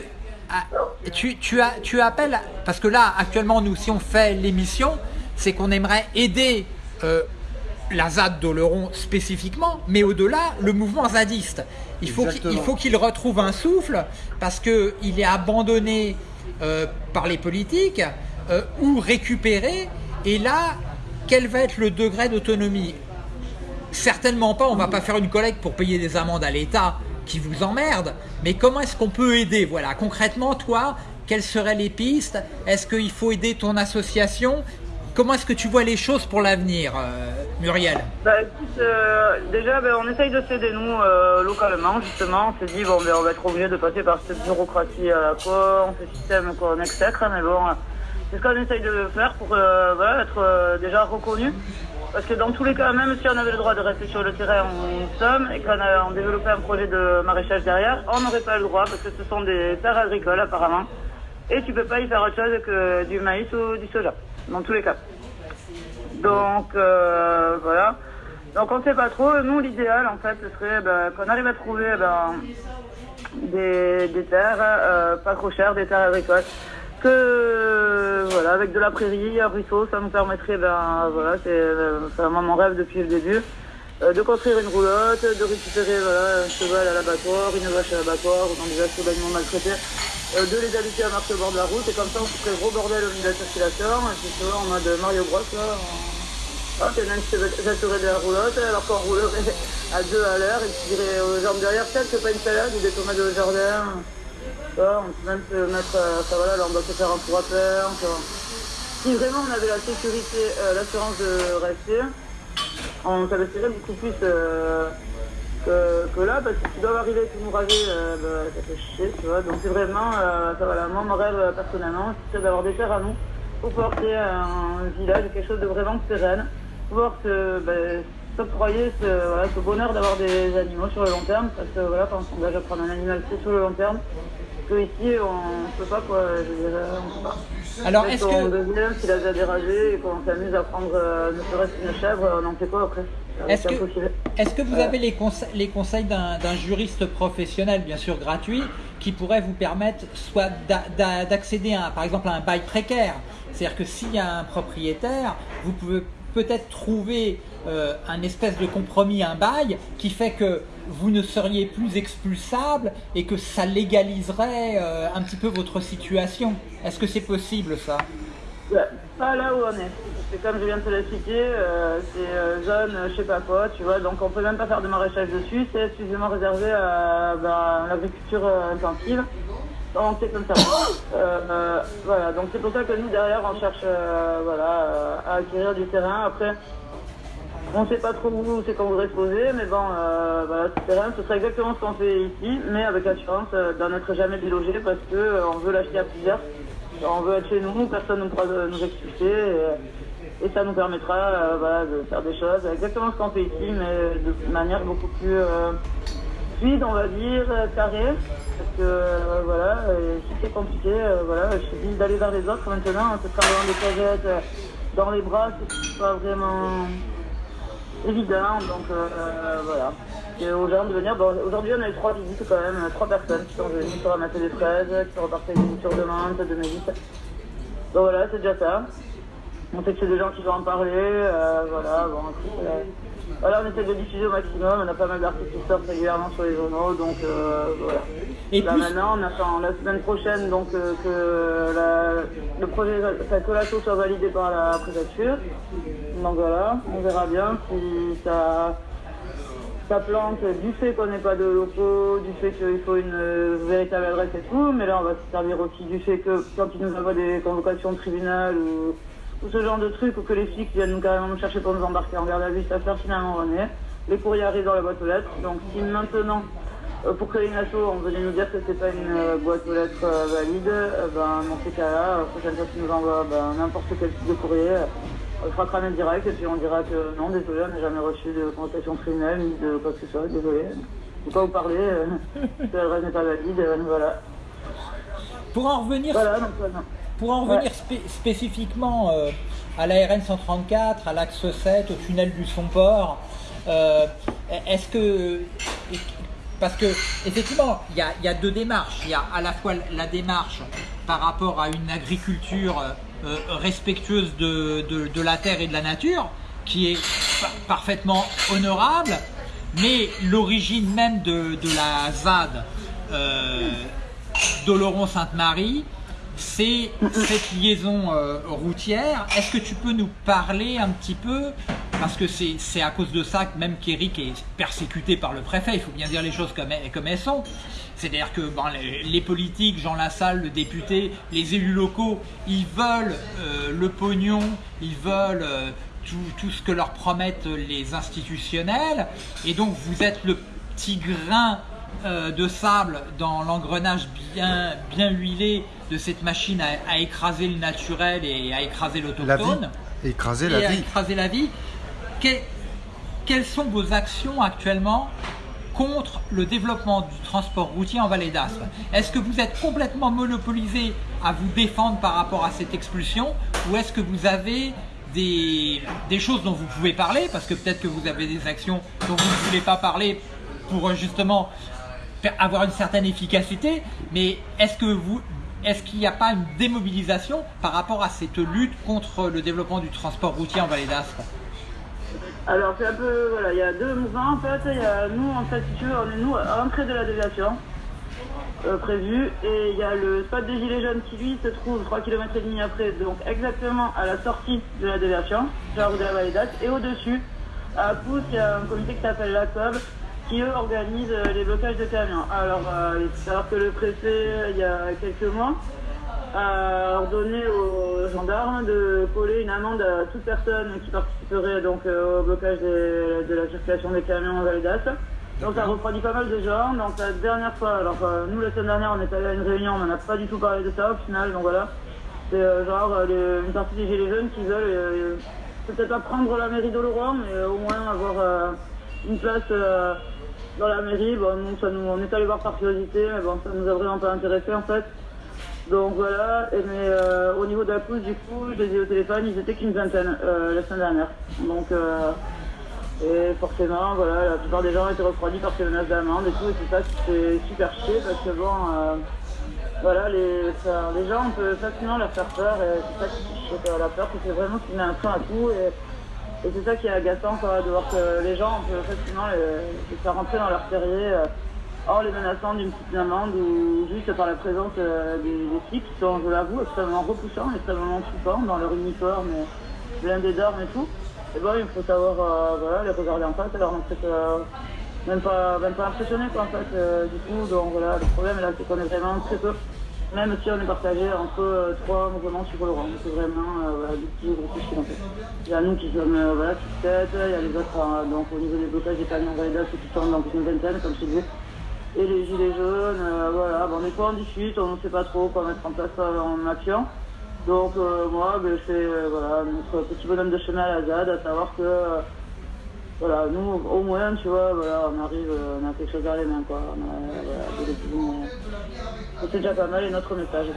ah, tu, tu, as, tu appelles Parce que là, actuellement, nous, si on fait l'émission, c'est qu'on aimerait aider euh, la ZAD d'Oleron spécifiquement, mais au-delà, le mouvement zadiste. Il faut qu'il retrouve un souffle parce qu'il est abandonné euh, par les politiques ou récupéré et là, quel va être le degré d'autonomie? Certainement pas, on ne va pas faire une collecte pour payer des amendes à l'État qui vous emmerde, mais comment est-ce qu'on peut aider? Voilà, concrètement, toi, quelles seraient les pistes? Est-ce qu'il faut aider ton association? Comment est-ce que tu vois les choses pour l'avenir, euh, Muriel? Bah, euh, Déjà, ben, on essaye de s'aider, nous, euh, localement, justement. On s'est dit, bon, ben, on va être obligé de passer par cette bureaucratie à la con, ce système qu'on exècre, mais bon, c'est ce qu'on essaye de faire pour être déjà reconnu. Parce que dans tous les cas, même si on avait le droit de rester sur le terrain en somme et qu'on a développé un projet de maraîchage derrière, on n'aurait pas le droit parce que ce sont des terres agricoles apparemment. Et tu peux pas y faire autre chose que du maïs ou du soja, dans tous les cas. Donc euh, voilà. Donc on ne sait pas trop. Nous, l'idéal en fait, ce serait ben, qu'on arrive à trouver ben, des, terres pas trop chères, des terres agricoles que voilà, avec de la prairie, un ruisseau, ça nous permettrait, ben voilà, c'est euh, vraiment mon rêve depuis le début, euh, de construire une roulotte, de récupérer voilà, un cheval à l'abattoir, une vache à l'abattoir, ou dans des d'animaux maltraités, euh, de les habiter à marcher au bord de la route, et comme ça on se ferait gros bordel au milieu de la circulation, et puis en mode Mario Bros, là, on... c'est même se de la roulotte, alors qu'on roulerait [LAUGHS] à deux à l'heure et qui dirait aux gens derrière, peut-être que pas une salade ou des tomates de jardin. on peut même se mettre, ça voilà, là on doit se faire un tour à faire. Si vraiment on avait la sécurité, l'assurance de rester, on s'investirait beaucoup plus que, là, parce que tu dois arriver et tout nous raser, bah, ça fait chier, tu vois. Donc c'est vraiment, ça, voilà, moi mon rêve personnellement, c'est d'avoir des terres à nous pour pouvoir créer un village, quelque chose de vraiment sereine, pouvoir se, ben, s'octroyer ce, voilà, ce bonheur d'avoir des animaux sur le long terme, parce que voilà, quand on s'engage à prendre un animal, c'est sur le long terme, que ici on ne peut pas quoi, je dirais, on peut pas. Alors est-ce que... On devient, s'il a déjà déragé et qu'on s'amuse à prendre euh, ne serait-ce qu'une chèvre, on en fait quoi après? Est-ce que, est que, vous avez les, les conseils d'un juriste professionnel, bien sûr gratuit, qui pourrait vous permettre soit d'accéder à, par exemple, à un bail précaire? C'est-à-dire que s'il y a un propriétaire, vous pouvez peut-être trouver euh, un espèce de compromis, un bail, qui fait que vous ne seriez plus expulsable et que ça légaliserait euh, un petit peu votre situation. Est-ce que c'est possible ça? Pas là où on est. C'est comme je viens de te l'expliquer, euh, c'est zone je sais pas quoi, tu vois, donc on peut même pas faire de maraîchage dessus, c'est exclusivement réservé à bah, l'agriculture intensive. Donc c'est comme ça. voilà, donc c'est pour ça que nous derrière on cherche voilà, à acquérir du terrain. Après, on ne sait pas trop où c'est qu'on voudrait se poser, mais bon, euh, voilà, ce serait exactement ce qu'on fait ici, mais avec l'assurance euh, d'en être jamais délogé parce qu'on euh, veut l'acheter à plusieurs. On veut être chez nous, personne ne pourra nous expulser et, ça nous permettra de faire des choses exactement ce qu'on fait ici, mais de manière beaucoup plus fluide, on va dire, carrée. Parce que voilà, si c'est compliqué, voilà, je dis d'aller vers les autres maintenant, se sera dans des cagettes, dans les bras, c'est pas vraiment évident. Donc euh, voilà. Et aux gens de venir. Aujourd'hui, on a eu trois visites quand même, trois personnes qui sont venues pour ramasser des fraises, qui sont reparties des boutures de mélisse. Donc voilà, c'est déjà ça. On sait que c'est des gens qui vont en parler. Euh, voilà, bon, euh, voilà, on essaie de diffuser au maximum. On a pas mal d'articles qui sortent régulièrement sur les journaux, donc voilà. Et Là maintenant, on attend la semaine prochaine donc que le projet, que la chose soit validé par la préfecture. Donc voilà, on verra bien si ça, ça plante du fait qu'on n'ait pas de locaux, du fait qu'il faut une euh, véritable adresse et tout, mais là on va se servir aussi du fait que quand ils nous envoient des convocations de tribunal ou, ce genre de trucs, ou que les flics viennent carrément nous chercher pour nous embarquer en garde à vue, ça fait finalement on. Les courriers arrivent dans la boîte aux lettres, donc si maintenant euh, pour créer une asso, on venait nous dire que c'est pas une euh, boîte aux lettres valide, ben, dans ces cas-là, la prochaine fois qu'ils nous envoient ben, n'importe quel type de courrier, on fera cramer direct et puis on dira que non, désolé, on n'a jamais reçu de convocation criminelle ni de quoi que ce soit, désolé. Je ne pas vous parler, euh, [LAUGHS] l'adresse n'est pas valide, euh, voilà. Pour en revenir, Pour en revenir spécifiquement euh, à la RN 134, à l'axe 7, au tunnel du Somport, euh, est-ce que parce que effectivement, il y, y a, deux démarches. Il y a à la fois la démarche par rapport à une agriculture euh, respectueuse de, la terre et de la nature, qui est parfaitement honorable, mais l'origine même de, la ZAD euh, d'Oloron-Sainte-Marie, c'est cette liaison euh, routière. Est-ce que tu peux nous parler un petit peu parce que c'est à cause de ça que même qu'Éric est persécuté par le préfet, il faut bien dire les choses comme elles sont. C'est-à-dire que les, politiques, Jean Lassalle, le député, les élus locaux, ils veulent euh, le pognon, ils veulent euh, tout, ce que leur promettent les institutionnels. Et donc vous êtes le petit grain de sable dans l'engrenage bien, bien huilé de cette machine à, écraser le naturel et à écraser l'autochtone. Écraser la vie. écraser la vie. quelles sont vos actions actuellement contre le développement du transport routier en vallée d'Aspe. Est-ce que vous êtes complètement monopolisé à vous défendre par rapport à cette expulsion ou est-ce que vous avez des, choses dont vous pouvez parler? Parce que peut-être que vous avez des actions dont vous ne voulez pas parler pour justement avoir une certaine efficacité mais est-ce que vous est-ce qu'il n'y a pas une démobilisation par rapport à cette lutte contre le développement du transport routier en vallée d'Aspe alors c'est un peu, voilà, il y a deux mouvements en fait. Il y a nous en fait, on est nous à l'entrée de la déviation euh, prévue et il y a le spot des Gilets jaunes qui lui se trouve 3 km et demi après, donc exactement à la sortie de la déviation, sur la de la Vallée Et au-dessus, À Pousse, il y a un comité qui s'appelle la COB qui eux organisent les blocages de camions. Alors, alors que le préfet, il y a quelques mois, a ordonné aux gendarmes de coller une amende à toute personne qui participerait donc au blocage de la circulation des camions en Validas. Donc ça refroidit pas mal de gens. Donc la dernière fois, alors euh, nous la semaine dernière on est allé à une réunion, on n'a pas du tout parlé de ça au final, donc voilà. C'est euh, genre euh, une partie des gilets jaunes qui veulent peut-être pas prendre la mairie d'Oloron, mais au moins avoir une place dans la mairie. Bon, ça nous, on est allé voir par curiosité, mais bon, ça nous a vraiment pas intéressé en fait. Donc voilà, et, mais au niveau de la pousse, du coup, je les ai au téléphone, ils étaient qu'une vingtaine la semaine dernière. Donc et forcément, voilà, la plupart des gens étaient refroidis par ces menaces d'amende et tout, et c'est ça fait super chier parce que bon, euh, voilà, les, les gens, on peut facilement leur faire peur et c'est ça qui fait la peur, c'est vraiment qu'ils met un frein à tout et, c'est ça qui est agaçant, de voir que les gens, on peut facilement les, faire rentrer dans leur terrier euh, en les menaçant d'une petite amende ou juste par la présence euh, des, des qui sont, je l'avoue, extrêmement repoussants, extrêmement flippants dans leur uniforme, blindés d'armes et tout. Et bon, il faut savoir euh, les regarder en face, alors en fait, euh, même, pas, même pas impressionné quoi, en fait, du tout. Donc voilà, le problème là, c'est qu'on est vraiment très peu, même si on est partagé entre trois mouvements sur le rang. C'est vraiment voilà, des petits groupes fait. Il y a nous qui sommes voilà, qui tête, il y a les autres, donc au niveau des blocages des camions Valida, ceux qui sont dans une vingtaine, comme je disais. Et les gilets jaunes, voilà, bon, des fois on discute, on ne sait pas trop quoi mettre en place en action. Donc euh, moi, ben, euh, voilà, notre petit bonhomme de chemin à la ZAD, à savoir que euh, voilà, nous, au moins, tu vois, voilà, on arrive, on a quelque chose à les mains, quoi. c'est déjà pas mal et notre message.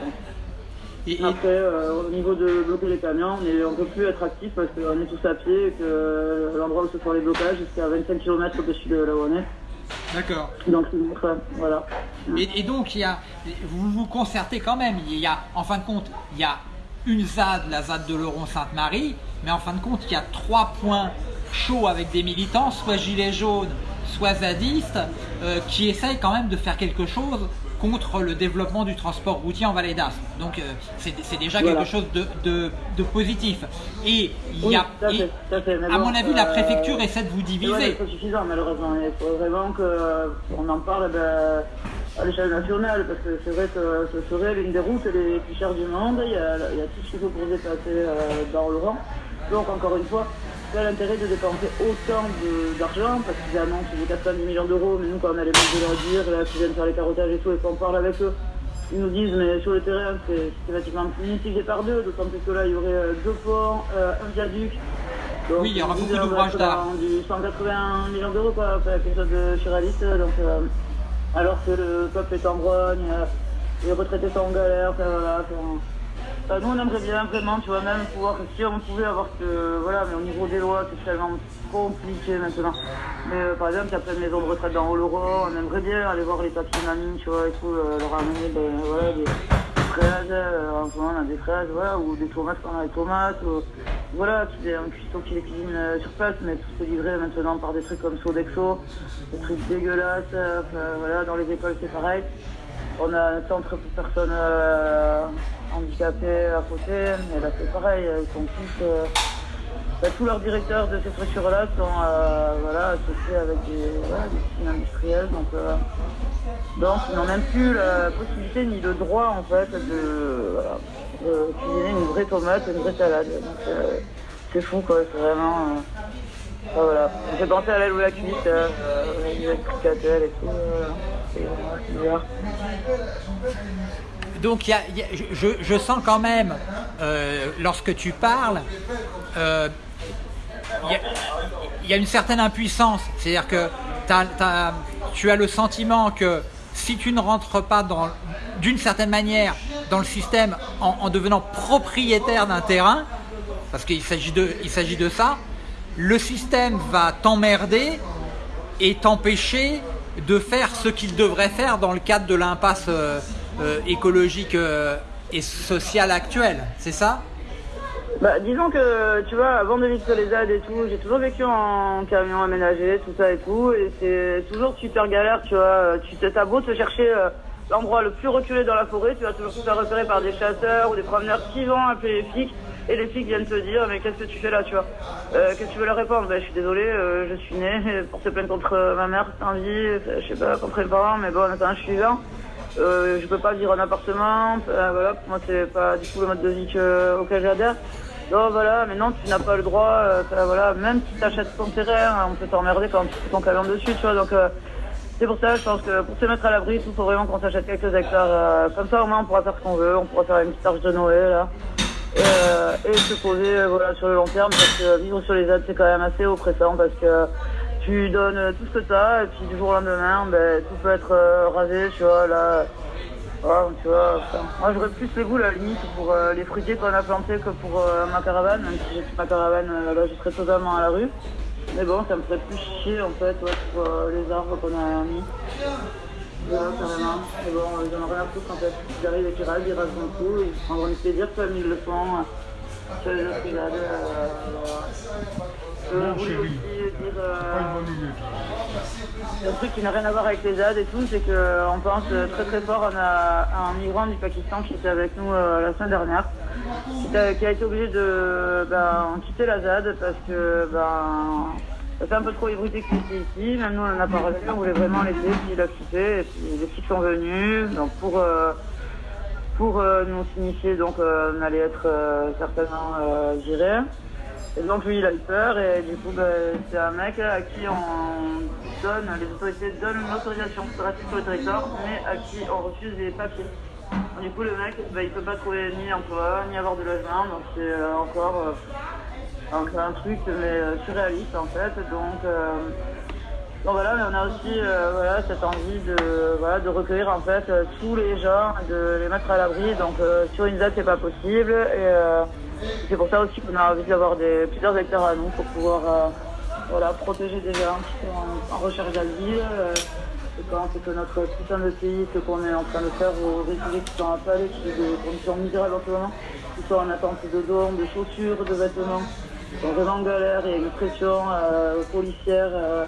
Après, au niveau de bloquer les camions, on ne peut plus être actif parce qu'on est tous à pied et que l'endroit où se font les blocages, c'est à 25 km au-dessus de là où on est. D'accord. Donc, voilà. Et, et, donc, il y a, vous vous concertez quand même. Il y a, en fin de compte, il y a une ZAD, la ZAD de Leuron-Sainte-Marie, mais en fin de compte, il y a trois points chauds avec des militants, soit gilets jaunes, soit zadistes, euh, qui essayent quand même de faire quelque chose contre le développement du transport routier en Vallée d'Aspe. Donc euh, c'est déjà quelque chose de, positif. Et il y a, à, mon avis, la préfecture euh, essaie de vous diviser. C'est suffisant malheureusement. Il faut vraiment qu'on en parle. Ben, à l'échelle nationale, parce que c'est vrai que ce serait l'une des routes les plus chères du monde. Il y a, tout ce qu'il faut pour dépasser euh, dans le rang. Donc encore une fois, a l'intérêt de dépenser autant d'argent, parce qu'ils annoncent des 410 millions d'euros, mais nous quand on a les banques de leur dire, là qui viennent faire les carottages et tout, et qu'on parle avec eux, ils nous disent mais sur le terrain c'est systématiquement multiplié par deux, d'autant plus que là il y aurait euh, deux ponts, euh, un viaduc. oui, il y aura beaucoup d'ouvrages d'art. Du 180 millions d'euros quoi, quelque chose de surréaliste. Donc, alors que le peuple est en grogne, euh, les retraités sont en galère, voilà. Nous on aimerait bien vraiment, tu vois, même pouvoir, si on pouvait avoir que, voilà, mais au niveau des lois, c'est tellement compliqué maintenant. Mais euh, par exemple, il y a plein de maisons de retraite dans Oloron, on aimerait bien aller voir les papiers mamie, tu vois, et tout, euh, leur amener ben, voilà, des, fraises, moment on a des fraises, voilà, ou des tomates quand on a des tomates, voilà, c'est un cuistot qui les cuisine euh, sur place, mais tout se livré maintenant par des trucs comme Sodexo, des trucs dégueulasses, euh, voilà, dans les écoles c'est pareil. On a un centre pour personnes euh, handicapées à côté, mais là c'est pareil, ils sont tous, bah, tous leurs directeurs de ces structures-là sont voilà, associés avec des, voilà, des industriels, donc, donc ils n'ont même plus la possibilité ni le droit en fait de, euh, cuisiner une vraie tomate, une vraie salade. Euh, c'est fou quoi, c'est vraiment. Euh, voilà. J'ai pensé à l'aile ou la cuite, euh, les et tout. c'est bizarre. Donc je, sens quand même, lorsque tu parles, il y, a une certaine impuissance. C'est-à-dire que tu as le sentiment que si tu ne rentres pas d'une certaine manière dans le système en, devenant propriétaire d'un terrain, parce qu'il s'agit de, ça, le système va t'emmerder et t'empêcher de faire ce qu'il devrait faire dans le cadre de l'impasse euh, euh, écologique euh, et sociale actuelle, c'est ça? Bah, disons que, tu vois, avant de vivre sur les et tout, j'ai toujours vécu en camion aménagé, tout ça et tout, et c'est toujours super galère, tu vois. Tu t'as beau te chercher l'endroit le plus reculé dans la forêt, tu vas toujours te faire repérer par des chasseurs ou des promeneurs qui vont appeler les flics. et les flics viennent te dire mais qu'est-ce que tu fais là tu vois? Euh, qu'est-ce que tu veux leur répondre? Ben, je suis désolé euh, je suis né pour se plaindre contre ma mère c'est en vie je sais pas contre les parents mais bon attends je suis vivant euh, je peux pas vivre en appartement voilà pour moi c'est pas du tout le mode de vie auquel j'adhère donc voilà maintenant tu n'as pas le droit voilà même si tu achètes ton terrain on peut t'emmerder quand tu ton camion dessus tu vois donc c'est pour ça, je pense que pour se mettre à l'abri, il faut vraiment qu'on s'achète quelques hectares. comme ça, au moins, on pourra faire ce qu'on veut. On pourra faire une petite de Noël, là. Euh, et se poser euh, voilà, sur le long terme parce que vivre sur les aides c'est quand même assez oppressant parce que tu donnes tout ce que tu as et puis du jour au lendemain ben, tout peut être euh, rasé tu vois là tu vois moi j'aurais plus les goûts la limite pour les fruitiers qu'on a plantés que pour ma caravane même si ma caravane là je serais totalement à la rue mais bon ça me ferait plus chier en fait pour les arbres qu'on a mis voilà, carrément. Mais bon, ils en ont rien à foutre en fait. Ils arrivent et ils rasent, ils rasent tout, ils prendront du plaisir comme ils le font sur les autres brigades. Euh, euh, aussi dire euh, un truc qui n'a rien à voir avec les ZAD et tout, c'est qu'on pense très très fort a un migrant du Pakistan qui était avec nous la semaine dernière, qui a, qui a été obligé de ben, quitter la ZAD parce que ben, ça fait un peu trop ébruité qu'il était ici. Même nous, on a parlé, on voulait vraiment l'aider, puis il a quitté. Et puis les filles sont venues donc pour, euh, pour euh, nous signifier donc euh, on allait être certainement virés. Et donc lui, il a eu peur. Et du coup, ben, c'est un mec à qui on donne, les autorités donnent une autorisation de rester sur le territoire, mais à qui on refuse des papiers. du coup, le mec, ben, il peut pas trouver ni emploi, ni avoir de logement. Donc c'est encore c'est un truc mais euh, surréaliste en fait. Donc, euh, voilà, mais on a aussi euh, voilà, cette envie de, voilà, de recueillir en fait tous les gens, de les mettre à l'abri. Donc sur une date c'est pas possible. Et c'est pour ça aussi qu'on a envie d'avoir plusieurs hectares à nous pour pouvoir voilà, protéger des gens qui sont en, recherche d'asile. Et quand c'est que notre putain de pays, ce qu'on est en train de faire aux réfugiés qui sont à Palais, qui ont des conditions misérables en ce moment, qui sont en attente de dons, de chaussures, de vêtements, sont vraiment en galère, il y une pression euh, policière euh,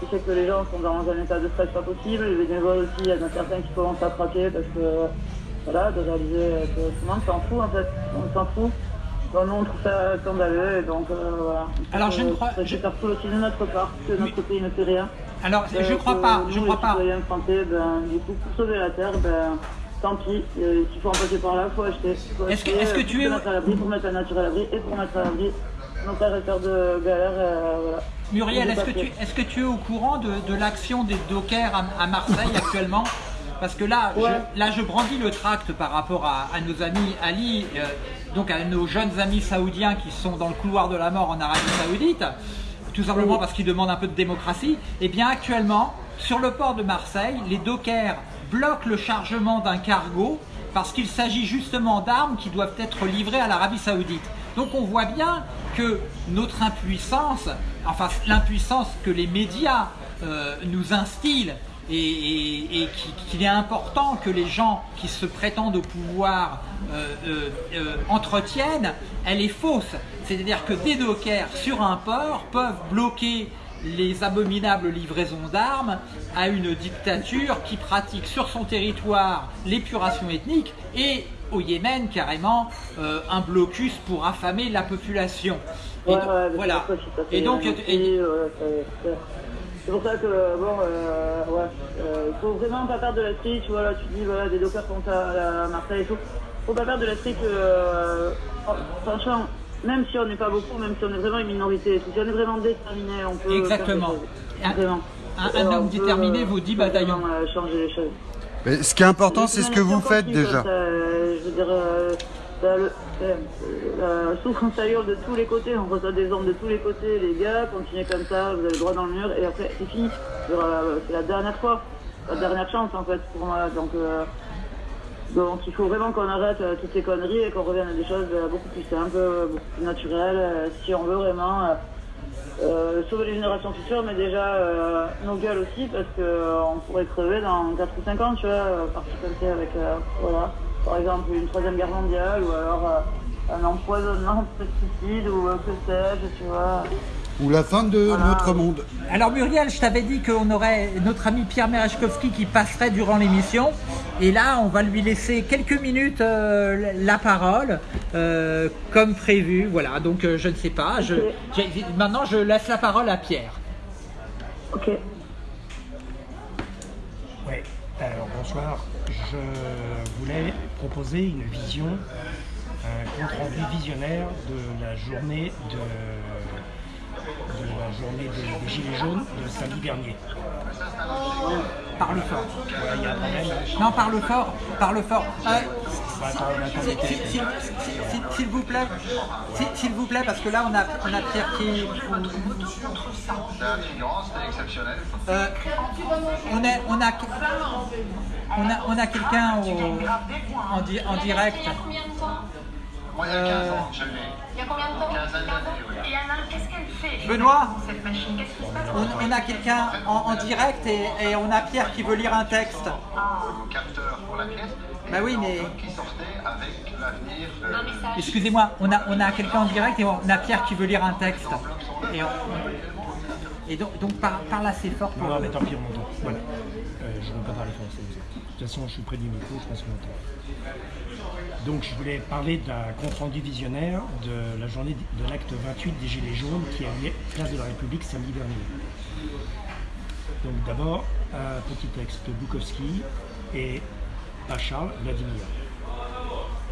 qui fait que les gens sont dans un état de stress pas possible. Les bénévoles aussi, il y en a certains qui commencent à craquer parce que, voilà, de réaliser que tout le monde s'en fout en fait, on s'en fout. Bon, nous on trouve ça scandaleux et donc euh, voilà. Alors je ne crois Je vais faire tout aussi de notre part, que notre pays ne fait rien. Alors je crois pas, je crois pas. Français, ben, du coup, pour sauver la terre, ben, tant pis, s'il faut en passer par là, il faut acheter. Est-ce que, est que tu es. À pour mettre la nature à l'abri et pour mettre à l'abri de galère. Euh, Muriel, est-ce que, tu, est que tu es au courant de, l'action des dockers à, Marseille actuellement? Parce que là, je, là, je brandis le tract par rapport à, nos amis Ali, euh, donc à nos jeunes amis saoudiens qui sont dans le couloir de la mort en Arabie Saoudite, tout simplement parce qu'ils demandent un peu de démocratie. Et eh bien actuellement, sur le port de Marseille, les dockers bloquent le chargement d'un cargo parce qu'il s'agit justement d'armes qui doivent être livrées à l'Arabie Saoudite. Donc on voit bien que notre impuissance, enfin l'impuissance que les médias euh, nous instillent et, qu'il est important que les gens qui se prétendent au pouvoir euh, euh, entretiennent, elle est fausse. C'est-à-dire que des dockers sur un port peuvent bloquer les abominables livraisons d'armes à une dictature qui pratique sur son territoire l'épuration ethnique et au Yémen carrément euh, un blocus pour affamer la population. Et voilà. Et donc, c'est pour ça que bon, euh, ouais, euh, faut vraiment pas perdre de la Tu Voilà, tu dis voilà des dockers sont à, à, Marseille et tout. Faut pas perdre de la euh, franchement, même si on n'est pas beaucoup, même si on est vraiment une minorité, si on est vraiment déterminé, on peut. Exactement. vraiment. Un, un homme déterminé vaut 10 bataillons. changer les choses ce qui est important, c'est ce que vous faites déjà. je veux dire, euh, la, souffrance ailleurs de tous les côtés, on reçoit des armes de tous les côtés, les gars, continuez comme ça, vous allez droit dans le mur, et après c'est fini. C'est la dernière fois, la dernière chance en fait pour moi. Donc, euh, donc il faut vraiment qu'on arrête euh, toutes ces conneries et qu'on revienne à des choses beaucoup plus simples, beaucoup plus naturelles, si on veut vraiment euh, sauver les générations futures, mais déjà euh, nos gueules aussi, parce qu'on euh, pourrait crever dans 4 ou 5 ans, tu vois, partir comme ça avec, voilà, par exemple, une troisième guerre mondiale, ou alors un empoisonnement [LAUGHS] de pesticides, ou que sais-je, tu vois. Ou la fin de notre monde. Alors Muriel, je t'avais dit qu'on aurait notre ami Pierre Merechkowski qui passerait durant l'émission. et là, on va lui laisser quelques minutes la parole, comme prévu. Voilà, donc je ne sais pas. Je, maintenant, je laisse la parole à Pierre. Ok. Oui, alors bonsoir. Je voulais proposer une vision, un compte rendu visionnaire de la journée de de la journée des, Gilets jaunes de samedi dernier. Parle fort. Non, parle fort, parle fort. S'il vous plaît, s'il vous plaît, parce que là on a, on a Pierre qui. Euh, on, est, on a, on a, on a quelqu'un en, en direct. Moi, il y a 15 ans je l'ai. Il y a combien de temps 15 années, Et Anna, qu'est-ce qu'elle fait Benoît, cette machine Qu'est-ce qui se passe on, a quelqu'un en, direct et, on a Pierre qui veut lire un texte. Ah. capteur pour la pièce. Bah oui, mais. Qui sortait avec l'avenir. Excusez-moi, on a, on a quelqu'un en direct et on a Pierre qui veut lire un texte. Et, et donc, donc parle, assez fort. Pour... Non, mais tant pis, on m'entend. Voilà. Euh, je ne veux pas parler français. De toute façon, je suis près du micro, je pense qu'on m'entend. Donc je voulais parler d'un compte-rendu visionnaire de la journée de l'acte 28 des Gilets jaunes qui a lieu place de la République samedi dernier. Donc d'abord, un petit texte de Bukowski et par Charles Vladimir.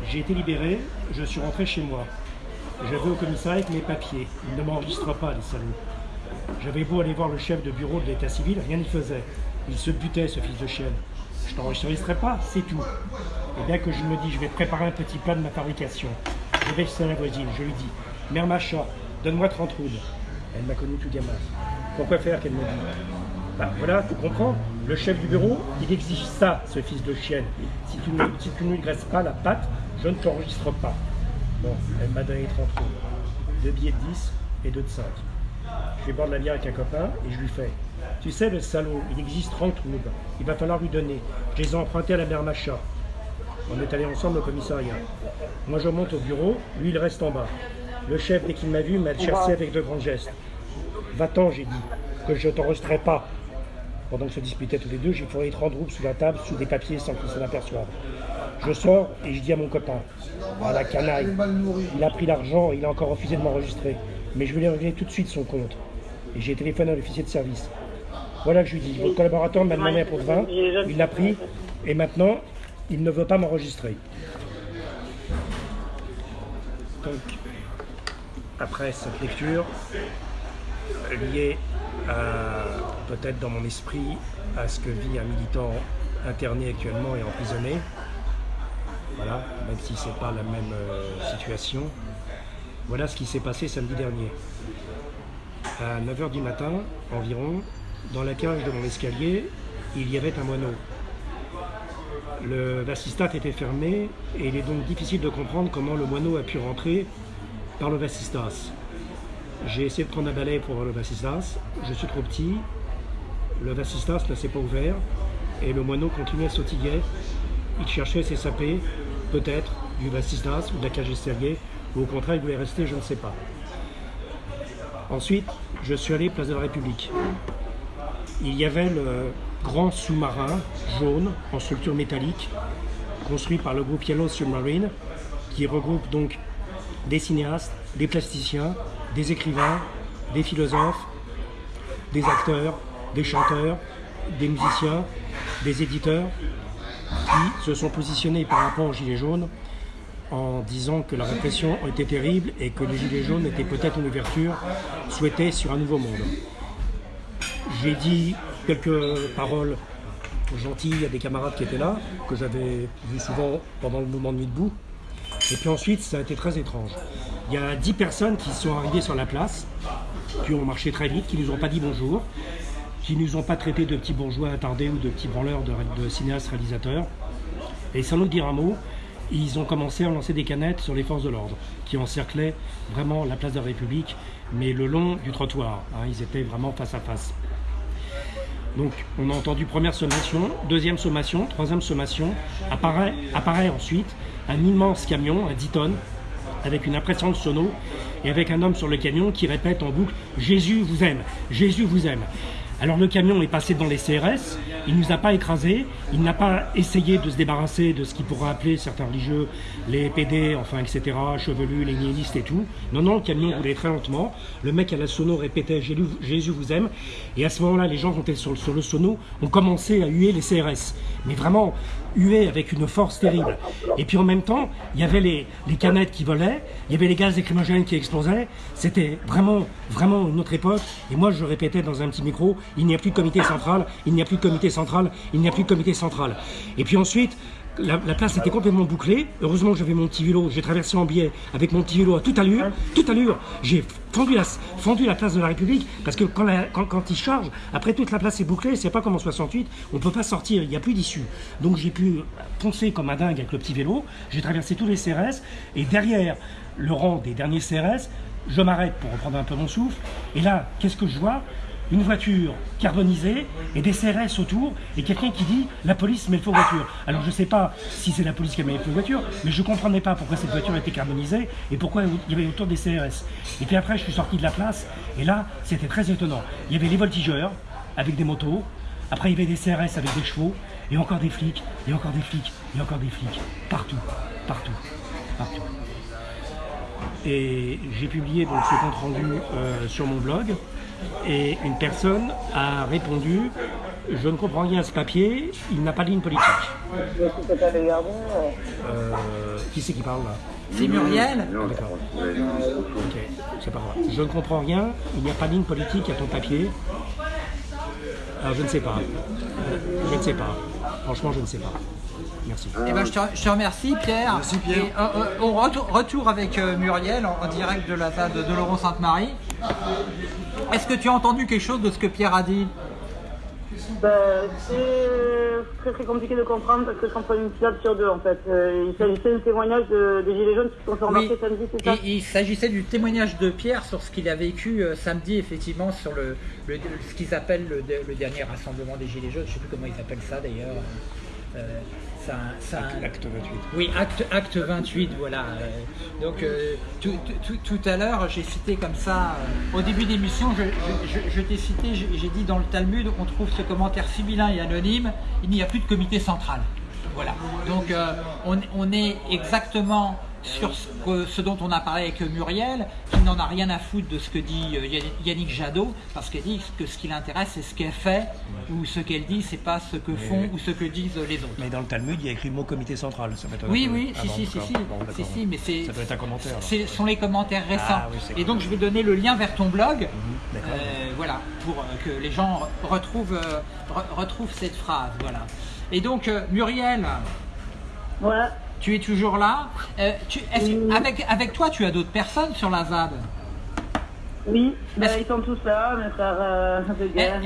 J'ai été libéré, je suis rentré chez moi. Je vais au commissariat avec mes papiers. Il ne m'enregistre pas, les salauds. J'avais beau aller voir le chef de bureau de l'état civil, rien n'y faisait. Il se butait, ce fils de chienne. Je t'enregistrerai pas, c'est tout. Et bien que je me dis, je vais préparer un petit plan de ma fabrication. Je vais chez la voisine, je lui dis, Mère Macha, donne-moi 30 roudes. Elle m'a connu tout gamin. Pourquoi faire qu'elle me dit bah voilà, tu comprends Le chef du bureau, il exige ça, ce fils de chienne. Si tu ne, si tu ne graisses pas la patte, je ne t'enregistre pas. Bon, elle m'a donné 30 roudes. Deux billets de 10 et deux de 5. Je vais boire de la bière avec un copain et je lui fais. Tu sais, le salaud, il existe 30 roubles. Il va falloir lui donner. Je les ai empruntés à la mère Macha. On est allés ensemble au commissariat. Moi, je monte au bureau, lui, il reste en bas. Le chef, dès qu'il m'a vu, m'a cherché avec de grands gestes. Va-t'en, j'ai dit, que je t'enregistrerai pas. Pendant que se disputaient tous les deux, j'ai fourré 30 roubles sous la table, sous des papiers, sans qu'il s'en aperçoive. Je sors et je dis à mon copain, à la canaille, il a pris l'argent et il a encore refusé de m'enregistrer. Mais je voulais régler tout de suite son compte. Et j'ai téléphoné à l'officier de service. Voilà que je lui dis, votre collaborateur m'a demandé un pot de il l'a pris, et maintenant, il ne veut pas m'enregistrer. Donc, après cette lecture, liée peut-être dans mon esprit à ce que vit un militant interné actuellement et emprisonné, voilà, même si ce n'est pas la même euh, situation, voilà ce qui s'est passé samedi dernier. À 9h du matin environ, dans la cage de mon escalier, il y avait un moineau. Le vasistat était fermé et il est donc difficile de comprendre comment le moineau a pu rentrer par le vasistas. J'ai essayé de prendre un balai pour voir le vasistas, je suis trop petit, le vasistas ne s'est pas ouvert et le moineau continuait à sautiller. Il cherchait ses sapés, peut-être du vasistas ou de la cage escalier, ou au contraire il voulait rester, je ne sais pas. Ensuite, je suis allé place de la République. Il y avait le grand sous-marin jaune en structure métallique construit par le groupe Yellow Submarine qui regroupe donc des cinéastes, des plasticiens, des écrivains, des philosophes, des acteurs, des chanteurs, des musiciens, des éditeurs qui se sont positionnés par rapport aux Gilets jaunes en disant que la répression était terrible et que les Gilets jaunes étaient peut-être une ouverture souhaitée sur un nouveau monde. J'ai dit quelques paroles gentilles à des camarades qui étaient là, que j'avais vu souvent pendant le mouvement de Nuit debout. Et puis ensuite, ça a été très étrange. Il y a dix personnes qui sont arrivées sur la place, qui ont marché très vite, qui ne nous ont pas dit bonjour, qui ne nous ont pas traités de petits bourgeois attardés ou de petits branleurs de, cinéastes réalisateurs. Et sans nous dire un mot, ils ont commencé à lancer des canettes sur les forces de l'ordre, qui encerclaient vraiment la place de la République, mais le long du trottoir. Hein, ils étaient vraiment face à face. Donc on a entendu première sommation, deuxième sommation, troisième sommation. Apparaît, ensuite un immense camion à 10 tonnes avec une impression de sono et avec un homme sur le camion qui répète en boucle Jésus vous aime, Jésus vous aime. Alors le camion est passé dans les CRS, il ne nous a pas écrasés, il n'a pas essayé de se débarrasser de ce qu'il pourrait appeler certains religieux, les PD, enfin etc., chevelus, les nihilistes et tout. Non, non, le camion roulait très lentement, le mec à la sono répétait Jésus vous aime, et à ce moment-là, les gens qui étaient sur, le sono ont commencé à huer les CRS. Mais vraiment, huer avec une force terrible. Et puis en même temps, il y avait les, les canettes qui volaient, il y avait les gaz écrimogènes qui explosaient. C'était vraiment, vraiment une autre époque. Et moi, je répétais dans un petit micro, il n'y a plus de comité central, il n'y a plus de comité central, il n'y a plus de comité central. Et puis ensuite, la, place était complètement bouclée. Heureusement j'avais mon petit vélo, j'ai traversé en biais avec mon petit vélo à toute allure, toute allure. J'ai fendu la, fendu la place de la République parce que quand, quand, il charge, après toute la place est bouclée, c'est pas comme en 68, on peut pas sortir, il n'y a plus d'issue. Donc j'ai pu foncer comme un dingue avec le petit vélo, j'ai traversé tous les CRS et derrière le rang des derniers CRS, je m'arrête pour reprendre un peu mon souffle. Et là, qu'est-ce que je vois? Une voiture carbonisée et des CRS autour et quelqu'un qui dit la police met le feu voiture. Alors je ne sais pas si c'est la police qui a mis le feu voiture, mais je ne comprenais pas pourquoi cette voiture était carbonisée et pourquoi il y avait autour des CRS. Et puis après je suis sorti de la place et là c'était très étonnant. Il y avait les voltigeurs avec des motos, après il y avait des CRS avec des chevaux et encore des flics, et encore des flics, et encore des flics, partout, partout, partout. Et j'ai publié donc ce compte rendu euh, sur mon blog et une personne a répondu je ne comprends rien à ce papier, il n'a pas de ligne politique. Euh, qui c'est qui parle là C'est Muriel ah, D'accord. Ok, c'est pas grave. Je ne comprends rien, il n'y a pas de ligne politique à ton papier. Alors je ne sais pas. Je ne sais pas. Franchement, je ne sais pas. Merci. Eh ben, je, te, remercie Pierre. Merci Pierre. Et, euh, euh, on retour, avec Muriel en, direct de la salle de Laurent Sainte-Marie. Est-ce que tu as entendu quelque chose de ce que Pierre a dit ben, C'est très très compliqué de comprendre parce que c'est entre une syllabe sur deux en fait. Euh, il s'agissait du témoignage des Gilets jaunes qui sont fait remarquer samedi, c'est ça Il s'agissait du témoignage de Pierre sur ce qu'il a vécu euh, samedi effectivement sur le, ce qu'ils appellent le, dernier rassemblement des Gilets jaunes. Je ne sais plus comment ils appellent ça d'ailleurs. Euh, acte 28. Oui, acte, acte 28, voilà. Euh, donc euh, tout, à l'heure, j'ai cité comme ça, euh, au début d'émission, je, je, t'ai cité, j'ai dit dans le Talmud, on trouve ce commentaire sibyllin et anonyme, il n'y a plus de comité central. Voilà. Donc on, on est exactement sur ce, dont on a parlé avec Muriel, qui n'en a rien à foutre de ce que dit euh, Yannick Jadot, parce qu'elle dit que ce qui l'intéresse, c'est ce qu'elle fait, ou ce qu'elle dit, c'est pas ce que font ou ce que disent les autres. Mais dans le Talmud, il y a écrit le mot comité central. Ça oui, oui, si, si, si, si, si, mais c'est. Ça doit être un commentaire. Ce sont les commentaires récents. Ah et donc, je vais donner le lien vers ton blog, euh, voilà, pour euh, que les gens retrouvent, retrouvent cette phrase, voilà. Et donc, Muriel. Voilà. Tu es toujours là? Euh, avec, avec toi, tu as d'autres personnes sur la ZAD? Oui, bah, ils sont tous là, mes frères euh, de guerre.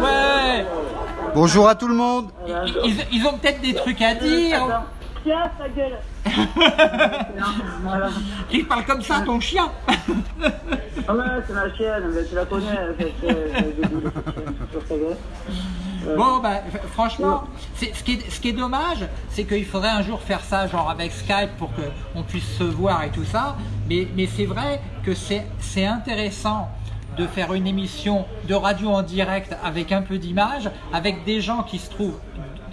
ouais. Bonjour à tout le monde. Ils, ont peut-être des trucs à dire. Tiens, ta gueule. [LAUGHS] Il parle comme ça, ton chien. ah ouais, c'est ma chienne, tu la connais. Bon, bah, franchement, ce qui, est, ce qui est dommage, c'est qu'il faudrait un jour faire ça, genre avec Skype, pour qu'on puisse se voir et tout ça. Mais, mais c'est vrai que c'est intéressant de faire une émission de radio en direct avec un peu d'image, avec des gens qui se trouvent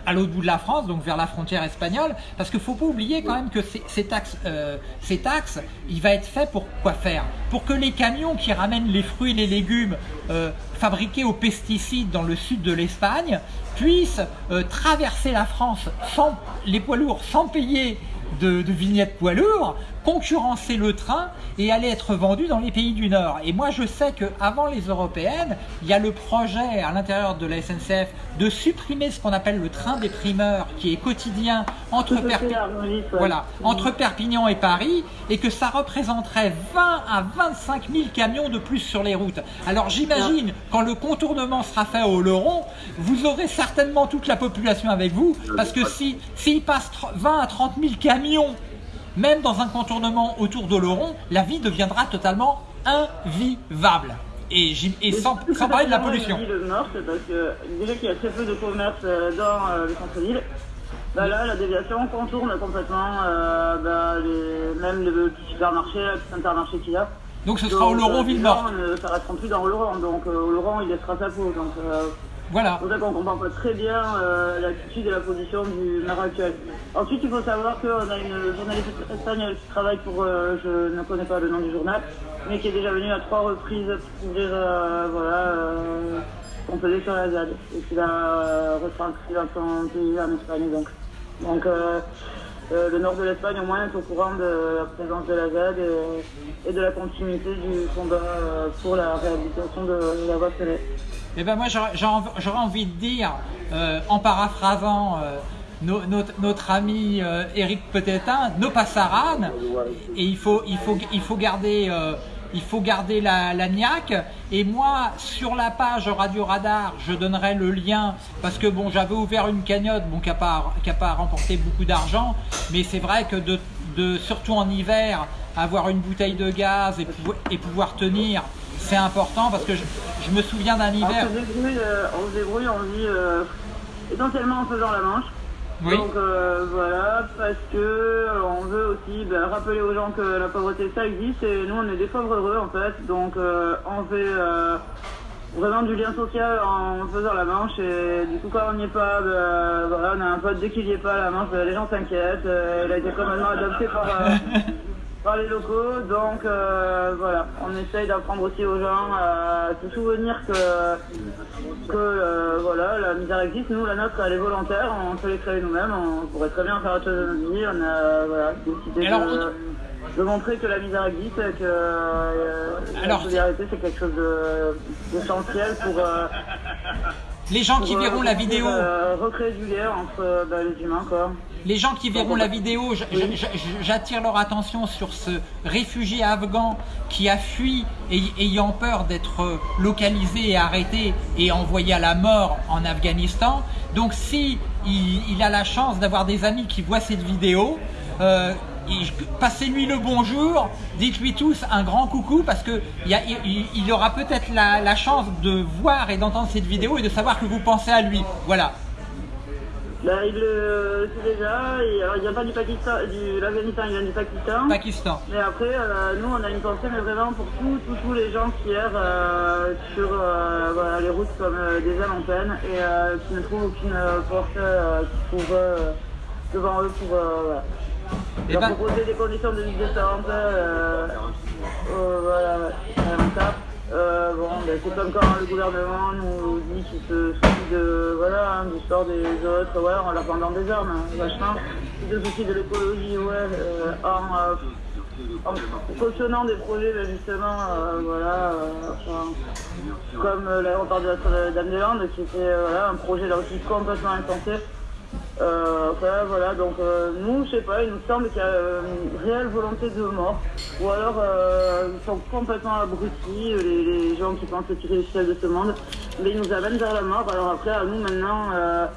à l'autre bout de la France, donc vers la frontière espagnole, parce qu'il ne faut pas oublier quand même que ces, taxes, euh, ces taxes, il va être fait pour quoi faire? Pour que les camions qui ramènent les fruits et les légumes euh, fabriqués aux pesticides dans le sud de l'Espagne puissent euh, traverser la France sans les poids lourds sans payer de, de vignettes poids lourds concurrencer le train et aller être vendu dans les pays du Nord. Et moi, je sais qu'avant les européennes, il y a le projet à l'intérieur de la SNCF de supprimer ce qu'on appelle le train des primeurs, qui est quotidien entre, voilà, entre Perpignan et Paris, et que ça représenterait 20 à 25 000 camions de plus sur les routes. Alors j'imagine, quand le contournement sera fait au Leron, vous aurez certainement toute la population avec vous, parce que si s'il passe 20 à 30 000 camions même dans un contournement autour d'Oloron, la vie deviendra totalement invivable. Et, et sans, sans, parler de la pollution. Le nord, c'est parce que déjà qu'il y a très peu de commerce euh, dans euh, le centre-ville. Bah là, la déviation contourne complètement euh, bah, les, même les petits supermarchés, les petits intermarchés qu'il y a. Donc ce sera au Laurent Villemort. Ça restera plus dans Laurent, donc au Laurent il laissera sa peau. Donc, voilà. C'est pour ça qu'on comprend pas très bien l'attitude et la position du maire actuel. Ensuite, il faut savoir qu'on a une journaliste espagnole qui travaille pour, je ne connais pas le nom du journal, mais qui est déjà venue à trois reprises pour couvrir, voilà, qu'on faisait sur la ZAD et qui l'a retranscrit dans son pays en Espagne. Donc, donc euh, le nord de l'Espagne au moins est au courant de la présence de la ZAD et, de la continuité du combat euh, pour la réhabilitation de la voie ferrée. Eh ben moi j'aurais envie de dire, euh, en paraphrasant notre, ami Eric Petetin, nos passaranes, et il faut, il faut, il faut garder il faut garder la, la niaque. Et moi, sur la page Radio Radar, je donnerai le lien parce que bon, j'avais ouvert une cagnotte bon, qui n'a pas, pas remporté beaucoup d'argent, mais c'est vrai que de, de, surtout en hiver, avoir une bouteille de gaz et, et pouvoir tenir, c'est important parce que je, me souviens d'un hiver. On se débrouille, euh, on, se débrouille, on vit euh, essentiellement en faisant la manche. Donc euh, voilà, parce que euh, on veut aussi ben, rappeler aux gens que la pauvreté ça existe et nous on est des pauvres heureux en fait. Donc euh, on fait vraiment du lien social en faisant la manche et du coup quand on n'y est pas, ben, voilà, on a un pote dès qu'il n'y est pas la manche, ben, les gens s'inquiètent. il a été complètement adopté par [LAUGHS] les locaux. Donc euh, voilà, on essaye d'apprendre aussi aux gens à se souvenir que, que euh, voilà, la misère existe. Nous, la nôtre, elle est volontaire, on peut les créer nous-mêmes, on pourrait très bien faire autre chose de notre vie. On a voilà, décidé de, montrer que la misère existe et que euh, la solidarité, c'est quelque chose d'essentiel pour les gens qui verront la vidéo. recréer du lien entre bah, les humains, quoi. Les gens qui verront la vidéo, j'attire leur attention sur ce réfugié afghan qui a fui ayant peur d'être localisé et arrêté et envoyé à la mort en Afghanistan. Donc si il, a la chance d'avoir des amis qui voient cette vidéo, euh, passez-lui le bonjour, dites-lui tous un grand coucou parce que il, aura peut-être la, chance de voir et d'entendre cette vidéo et de savoir que vous pensez à lui. Voilà. Bah, il le sait déjà, il vient pas du Pakistan, du l'Afghanistan, il vient du Pakistan. Pakistan. Mais après, euh, nous on a une pensée mais vraiment pour tous tous les gens qui errent euh, sur euh, les routes comme des âmes en peine et qui ne trouvent aucune porte trouve devant eux pour et leur ben... proposer des conditions de vie décentes. Voilà, euh, bon, ben, c'est comme quand le gouvernement nous dit qu'il se soucie de, voilà, hein, des autres, en leur vendant des armes, hein, vachement. Il se soucie de l'écologie, ouais, euh, en, en, cautionnant des projets, ben, justement, euh, voilà, enfin, comme l'aéroport de la Dame-des-Landes, qui était voilà, un projet là aussi complètement insensé. Euh, voilà, donc euh, nous, je sais pas, il nous semble qu'il y a une réelle volonté de mort. Ou alors, euh, ils sont complètement abrutis, les, gens qui pensent tirer les ficelles de ce monde. Mais ils nous amènent vers la mort. Alors après, à nous maintenant, euh,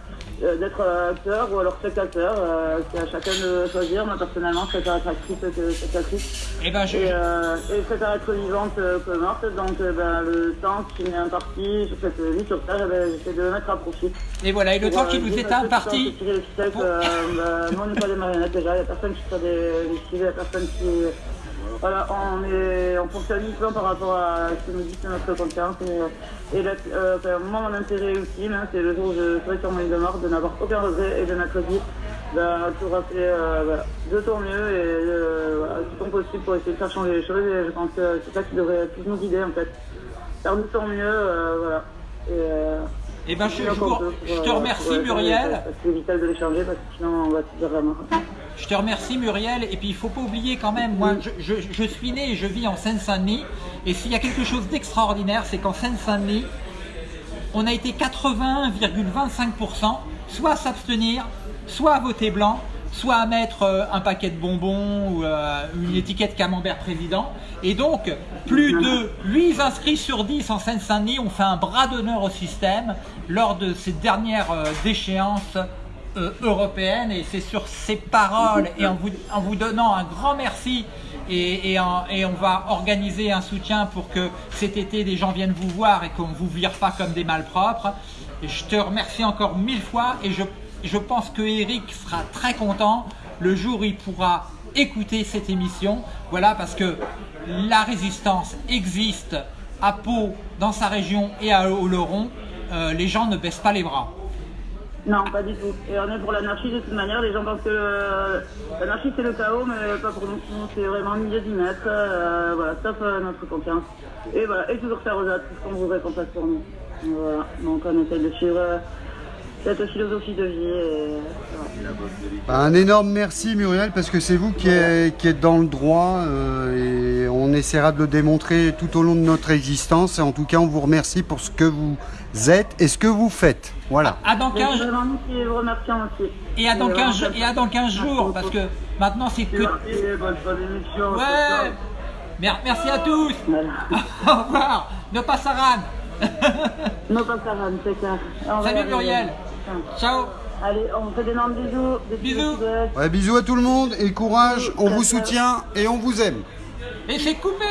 d'être acteur ou alors spectateur. Euh, c'est à chacun de choisir. Moi personnellement, je préfère être actrice que spectatrice. Et, eh ben, je... et, euh, et je préfère être vivante que morte. Donc ben, le temps qui m'est imparti sur cette vie sur Terre, ben, j'essaie de le mettre à profit. Et voilà, et le temps qui nous est imparti. Ben, moi, on n'est pas des marionnettes déjà. Il n'y a personne qui soit des il n'y a personne qui voilà, on, est, on fonctionne uniquement par rapport à ce que nous dit notre conscience. Et, et euh, moi, mon intérêt ultime, hein, c'est le jour où je serai sur mon lit de mort, de n'avoir aucun regret et de dit bah, tout rappeler euh, de ton mieux et euh, voilà, tout ton possible pour essayer de faire changer les choses. Et je pense que c'est ça qui devrait plus nous guider en fait. Faire de ton mieux, euh, voilà. Eh ben, je, je, je, te remercie Muriel. C'est vital de les changer parce que sinon on va se dire vraiment. Je te remercie Muriel. Et puis il ne faut pas oublier quand même, moi je, je suis né et je vis en Seine-Saint-Denis. Et s'il y a quelque chose d'extraordinaire, c'est qu'en Seine-Saint-Denis, on a été 81,25% soit à s'abstenir, soit à voter blanc, soit à mettre euh, un paquet de bonbons ou euh, une étiquette camembert président. Et donc, plus de 8 inscrits sur 10 en Seine-Saint-Denis ont fait un bras d'honneur au système lors de ces dernières euh, déchéances européennes. Et c'est sur ces paroles et en vous, en vous donnant un grand merci et, et, on va organiser un soutien pour que cet été des gens viennent vous voir et qu'on ne vous vire pas comme des malpropres. Et je te remercie encore mille fois et je je pense que Eric sera très content le jour où il pourra écouter cette émission. Voilà, parce que la résistance existe à Pau, dans sa région et à Oloron. Euh, les gens ne baissent pas les bras. Non, pas du tout. Et on est pour l'anarchie de toute manière. Les gens pensent que l'anarchie c'est le chaos, mais pas pour nous. C'est vraiment milieu du. Euh, voilà, sauf euh, notre confiance. Et voilà, et toujours faire aux autres ce qu'on voudrait qu'on fasse pour nous. Voilà, donc on essaie de suivre euh, cette philosophie de vie. Et, bah, un énorme merci Muriel parce que c'est vous qui, êtes dans le droit et on essaiera de le démontrer tout au long de notre existence. Et en tout cas, on vous remercie pour ce que vous êtes et ce que vous faites. Voilà. À dans 15 jours. Et à dans 15, et à dans 15 jours, parce que maintenant c'est que. Ouais. Merci à tous. [LAUGHS] Au revoir. Ne pas Saran. ne pas Saran, c'est clair. Salut Muriel. Ciao. Allez, on fait d'énormes bisous. bisous. Ouais, bisous à tout le monde et courage. On vous soutient et on vous aime. Et c'est coupé